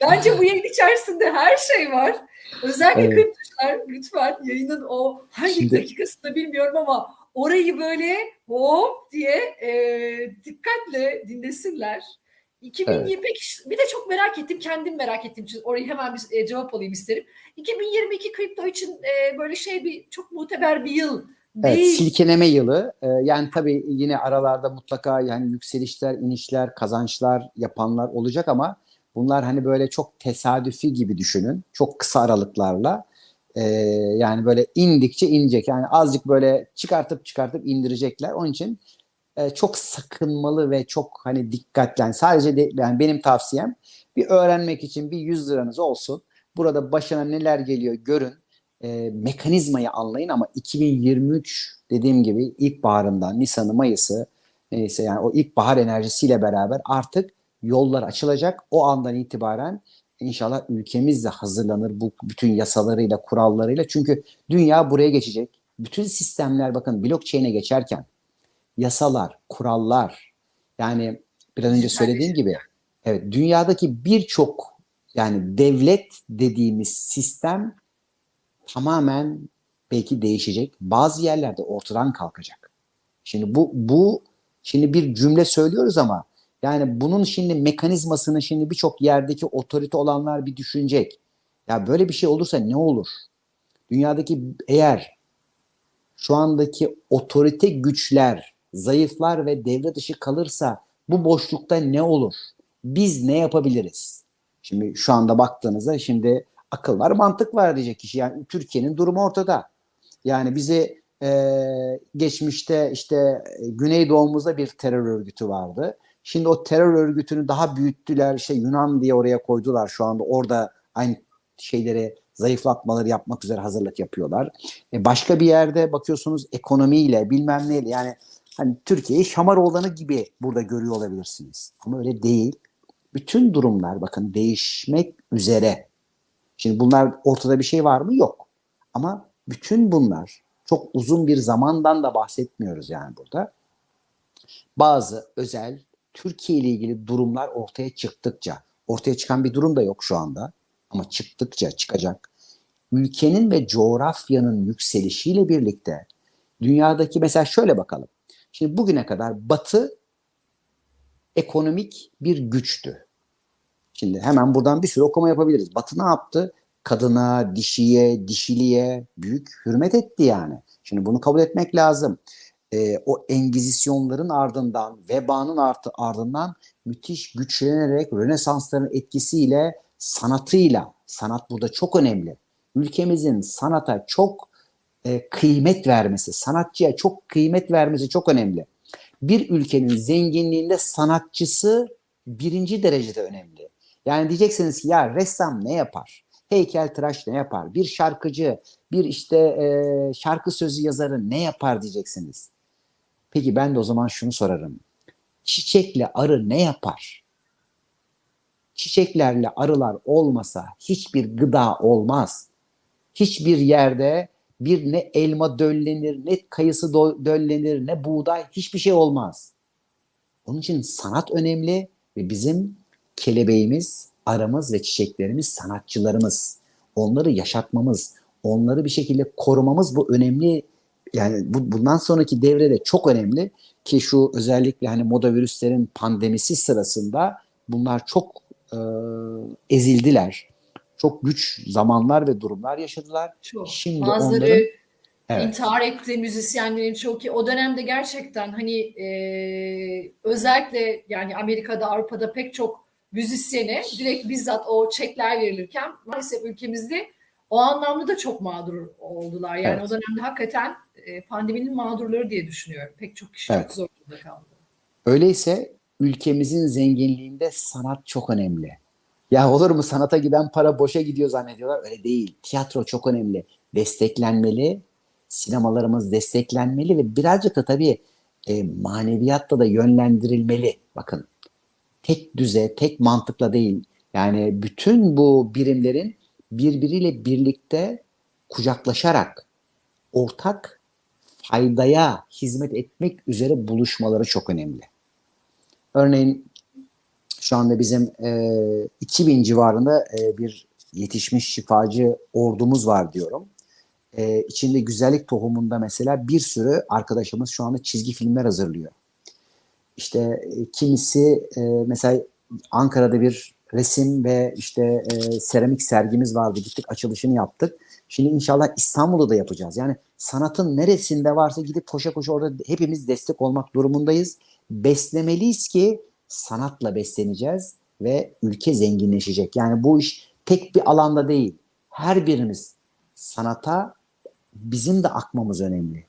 bence bu yayın içerisinde her şey var. Özellikle Evet. kriptocular lütfen yayının o hangi Şimdi- dakikasında bilmiyorum ama orayı böyle hop diye e, dikkatle dinlesinler. 2025 bir de çok merak ettim kendim merak ettiğim için orayı hemen bir e, cevap alayım isterim. 2022 kripto için e, böyle şey bir çok muteber bir yıl Evet, değil. silkeleme yılı. Ee, yani tabii yine aralarda mutlaka yani yükselişler, inişler, kazançlar yapanlar olacak ama bunlar hani böyle çok tesadüfi gibi düşünün. Çok kısa aralıklarla. Yani böyle indikçe inecek. Yani azıcık böyle çıkartıp çıkartıp indirecekler. Onun için e, çok sakınmalı ve çok hani dikkatli. Yani sadece de, yani benim tavsiyem bir öğrenmek için bir 100 liranız olsun. Burada başına neler geliyor görün e, mekanizmayı anlayın ama 2023 dediğim gibi ilkbaharında Nisan'ı Mayıs'ı neyse yani o ilkbahar enerjisiyle beraber artık yollar açılacak. O andan itibaren inşallah ülkemiz de hazırlanır bu bütün yasalarıyla, kurallarıyla. Çünkü dünya buraya geçecek. Bütün sistemler bakın blockchain'e geçerken yasalar, kurallar yani biraz önce söylediğim gibi evet dünyadaki birçok yani devlet dediğimiz sistem tamamen belki değişecek. Bazı yerlerde ortadan kalkacak. Şimdi bu bu şimdi bir cümle söylüyoruz ama yani bunun şimdi mekanizmasını şimdi birçok yerdeki otorite olanlar bir düşünecek. Ya böyle bir şey olursa ne olur? Dünyadaki eğer şu andaki otorite güçler zayıflar ve devre dışı kalırsa bu boşlukta ne olur? Biz ne yapabiliriz? Şimdi şu anda baktığınızda şimdi akıl var, mantık var diyecek kişi. Yani Türkiye'nin durumu ortada. Yani bizi Ee, geçmişte işte e, Güneydoğumuzda bir terör örgütü vardı. Şimdi o terör örgütünü daha büyüttüler. İşte Yunan diye oraya koydular şu anda. Orada aynı şeyleri zayıflatmaları yapmak üzere hazırlık yapıyorlar. E başka bir yerde bakıyorsunuz ekonomiyle bilmem neyle yani hani Türkiye'yi Şamaroğlan'ı gibi burada görüyor olabilirsiniz. Ama öyle değil. Bütün durumlar bakın değişmek üzere. Şimdi bunlar ortada bir şey var mı? Yok. Ama bütün bunlar çok uzun bir zamandan da bahsetmiyoruz yani burada. Bazı özel Türkiye ile ilgili durumlar ortaya çıktıkça, ortaya çıkan bir durum da yok şu anda ama çıktıkça çıkacak. Ülkenin ve coğrafyanın yükselişiyle birlikte dünyadaki mesela şöyle bakalım. Şimdi bugüne kadar Batı ekonomik bir güçtü. Şimdi hemen buradan bir sürü okuma yapabiliriz. Batı ne yaptı? Kadına, dişiye, dişiliye büyük hürmet etti yani. Şimdi bunu kabul etmek lazım. Ee, o engizisyonların ardından, vebanın artı ardından müthiş güçlenerek Rönesansların etkisiyle, sanatıyla, sanat burada çok önemli. Ülkemizin sanata çok e, kıymet vermesi, sanatçıya çok kıymet vermesi çok önemli. Bir ülkenin zenginliğinde sanatçısı birinci derecede önemli. Yani diyeceksiniz ki ya ressam ne yapar? Heykeltıraş ne yapar? Bir şarkıcı, bir işte e, şarkı sözü yazarı ne yapar diyeceksiniz. Peki ben de o zaman şunu sorarım. Çiçekle arı ne yapar? Çiçeklerle arılar olmasa hiçbir gıda olmaz. Hiçbir yerde bir ne elma döllenir, ne kayısı döllenir, ne buğday hiçbir şey olmaz. Onun için sanat önemli ve bizim kelebeğimiz, aramız ve çiçeklerimiz sanatçılarımız. Onları yaşatmamız, onları bir şekilde korumamız bu önemli. Yani bu, bundan sonraki devrede çok önemli ki şu özellikle hani moda virüslerin pandemisi sırasında bunlar çok e, ezildiler. Çok güç zamanlar ve durumlar yaşadılar. Çok. Şimdi Bazıları onların Evet. intihar etti müzisyenlerin çok iyi. O dönemde gerçekten hani e, özellikle yani Amerika'da, Avrupa'da pek çok müzisyene direkt bizzat o çekler verilirken maalesef ülkemizde o anlamda da çok mağdur oldular. Yani Evet. o dönemde hakikaten e, pandeminin mağdurları diye düşünüyorum. Pek çok kişi Evet. çok zor durumda kaldı. Öyleyse ülkemizin zenginliğinde sanat çok önemli. Ya olur mu sanata giden para boşa gidiyor zannediyorlar. Öyle değil. Tiyatro çok önemli. Desteklenmeli. Sinemalarımız desteklenmeli ve birazcık da tabii e, maneviyatta da yönlendirilmeli. Bakın tek düze, tek mantıkla değil. Yani bütün bu birimlerin birbiriyle birlikte kucaklaşarak ortak faydaya hizmet etmek üzere buluşmaları çok önemli. Örneğin şu anda bizim e, 2000 civarında e, bir yetişmiş şifacı ordumuz var diyorum. E, içinde güzellik tohumunda mesela bir sürü arkadaşımız şu anda çizgi filmler hazırlıyor. İşte e, kimisi e, mesela Ankara'da bir resim ve işte e, seramik sergimiz vardı. Gittik açılışını yaptık. Şimdi inşallah İstanbul'da da yapacağız. Yani sanatın neresinde varsa gidip koşa koşa orada hepimiz destek olmak durumundayız. Beslemeliyiz ki sanatla besleneceğiz ve ülke zenginleşecek. Yani bu iş tek bir alanda değil. Her birimiz sanata bizim de akmamız önemli.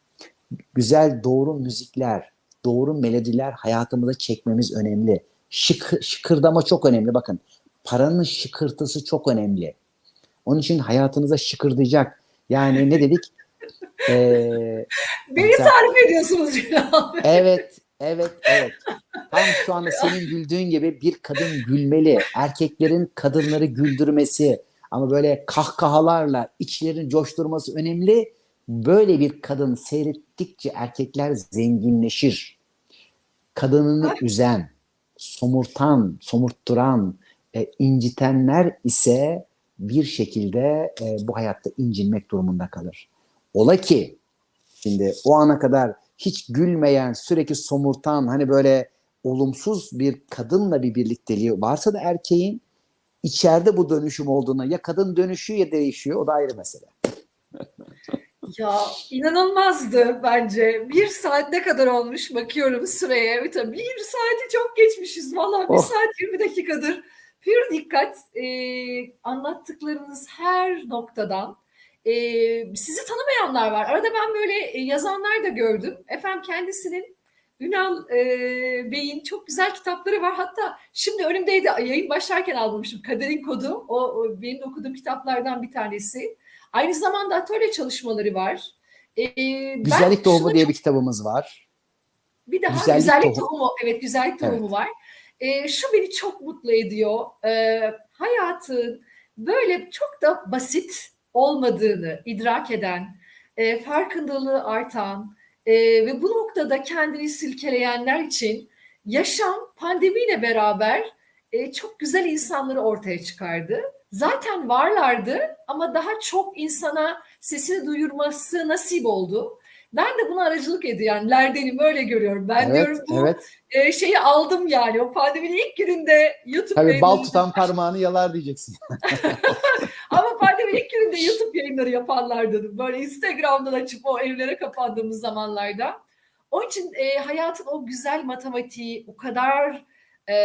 Güzel doğru müzikler, doğru melodiler hayatımıza çekmemiz önemli. Şık, şıkırdama çok önemli. Bakın paranın şıkırtısı çok önemli. Onun için hayatınıza şıkırdayacak. Yani ne dedik? Ee, Beni mesela- tarif ediyorsunuz Bey. Evet, evet, evet. Tam şu anda senin güldüğün gibi bir kadın gülmeli. Erkeklerin kadınları güldürmesi ama böyle kahkahalarla içlerini coşturması önemli. Böyle bir kadın seyrettikçe erkekler zenginleşir. Kadınını üzen, somurtan, somurtturan, e, incitenler ise bir şekilde e, bu hayatta incinmek durumunda kalır. Ola ki şimdi o ana kadar hiç gülmeyen, sürekli somurtan, hani böyle olumsuz bir kadınla bir birlikteliği varsa da erkeğin içeride bu dönüşüm olduğuna ya kadın dönüşüyor ya değişiyor o da ayrı mesele. Ya inanılmazdı bence. Bir saat ne kadar olmuş bakıyorum süreye. Bir tabii bir saati çok geçmişiz. Vallahi bir Oh. saat 20 dakikadır. Bir dikkat e, anlattıklarınız her noktadan e, sizi tanımayanlar var. Arada ben böyle e, yazanlar da gördüm. Efendim kendisinin Ünal e, Bey'in çok güzel kitapları var. Hatta şimdi önümdeydi yayın başlarken almışım. Kaderin Kodu. O, o benim okuduğum kitaplardan bir tanesi. Aynı zamanda atölye çalışmaları var. E, Güzellik Tohumu diye çok- bir kitabımız var. bir daha Güzellik güzellik, tohumu. tohumu. Evet güzellik tohumu var. Ee, şu beni çok mutlu ediyor. Ee, hayatın böyle çok da basit olmadığını idrak eden, e, farkındalığı artan e, ve bu noktada kendini silkeleyenler için yaşam pandemiyle beraber e, çok güzel insanları ortaya çıkardı. Zaten varlardı ama daha çok insana sesini duyurması nasip oldu. Ben de buna aracılık ediyenlerdenim öyle görüyorum. Ben evet, diyorum bu evet. e, şeyi aldım yani o pandeminin ilk gününde YouTube Tabii bal tutan parmağını yalar diyeceksin. ama pandeminin ilk gününde YouTube yayınları yapanlardanım. Böyle Instagram'dan açıp o evlere kapandığımız zamanlarda. Onun için e, hayatın o güzel matematiği o kadar e,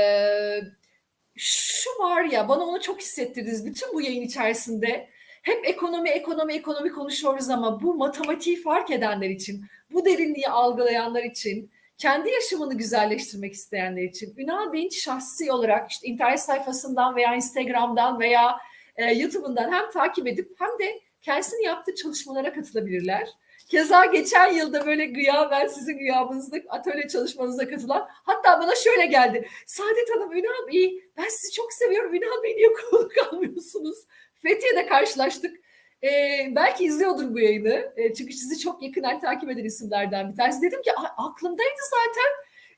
şu var ya bana onu çok hissettirdiniz bütün bu yayın içerisinde. Hep ekonomi ekonomi ekonomi konuşuyoruz ama bu matematiği fark edenler için, bu derinliği algılayanlar için, kendi yaşamını güzelleştirmek isteyenler için Ünal Bey'in şahsi olarak işte internet sayfasından veya Instagram'dan veya e, YouTube'undan hem takip edip hem de kendisinin yaptığı çalışmalara katılabilirler. Keza geçen yılda böyle gıyaben sizin gıyabınızda atölye çalışmanıza katılan hatta bana şöyle geldi. Saadet Hanım Ünal Bey ben sizi çok seviyorum. Ünal Bey niye konuk almıyorsunuz? Fethiye'de karşılaştık. Ee, belki izliyordur bu yayını. Ee, çünkü sizi çok yakından takip eden isimlerden bir tanesi. Dedim ki "A- aklımdaydı zaten.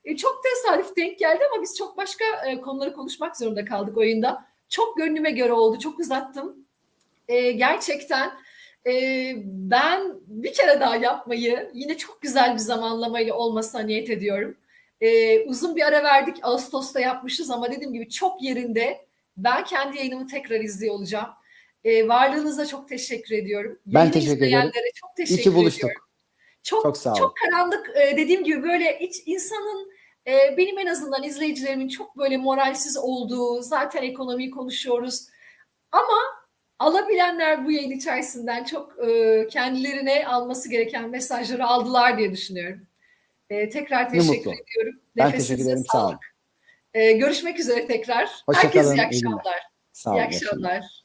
Ee, çok tesadüf denk geldi ama biz çok başka e, konuları konuşmak zorunda kaldık oyunda. Çok gönlüme göre oldu. Çok uzattım. Ee, gerçekten e, ben bir kere daha yapmayı yine çok güzel bir zamanlamayla olmasına niyet ediyorum. Ee, uzun bir ara verdik. Ağustos'ta yapmışız ama dediğim gibi çok yerinde. Ben kendi yayınımı tekrar izliyor olacağım. Ee, varlığınıza çok teşekkür ediyorum. Ben Yayını teşekkür ederim. çok teşekkür İyi buluştuk. ediyorum. Çok, Çok sağ ol. çok karanlık e, dediğim gibi böyle hiç insanın e, benim en azından izleyicilerimin çok böyle moralsiz olduğu zaten ekonomiyi konuşuyoruz ama alabilenler bu yayın içerisinden çok e, kendilerine alması gereken mesajları aldılar diye düşünüyorum. E, tekrar teşekkür ediyorum. Ben teşekkür ederim. Sağ olun. E, görüşmek üzere tekrar. Hoşça Herkese iyi akşamlar. Sağ olun. İyi akşamlar.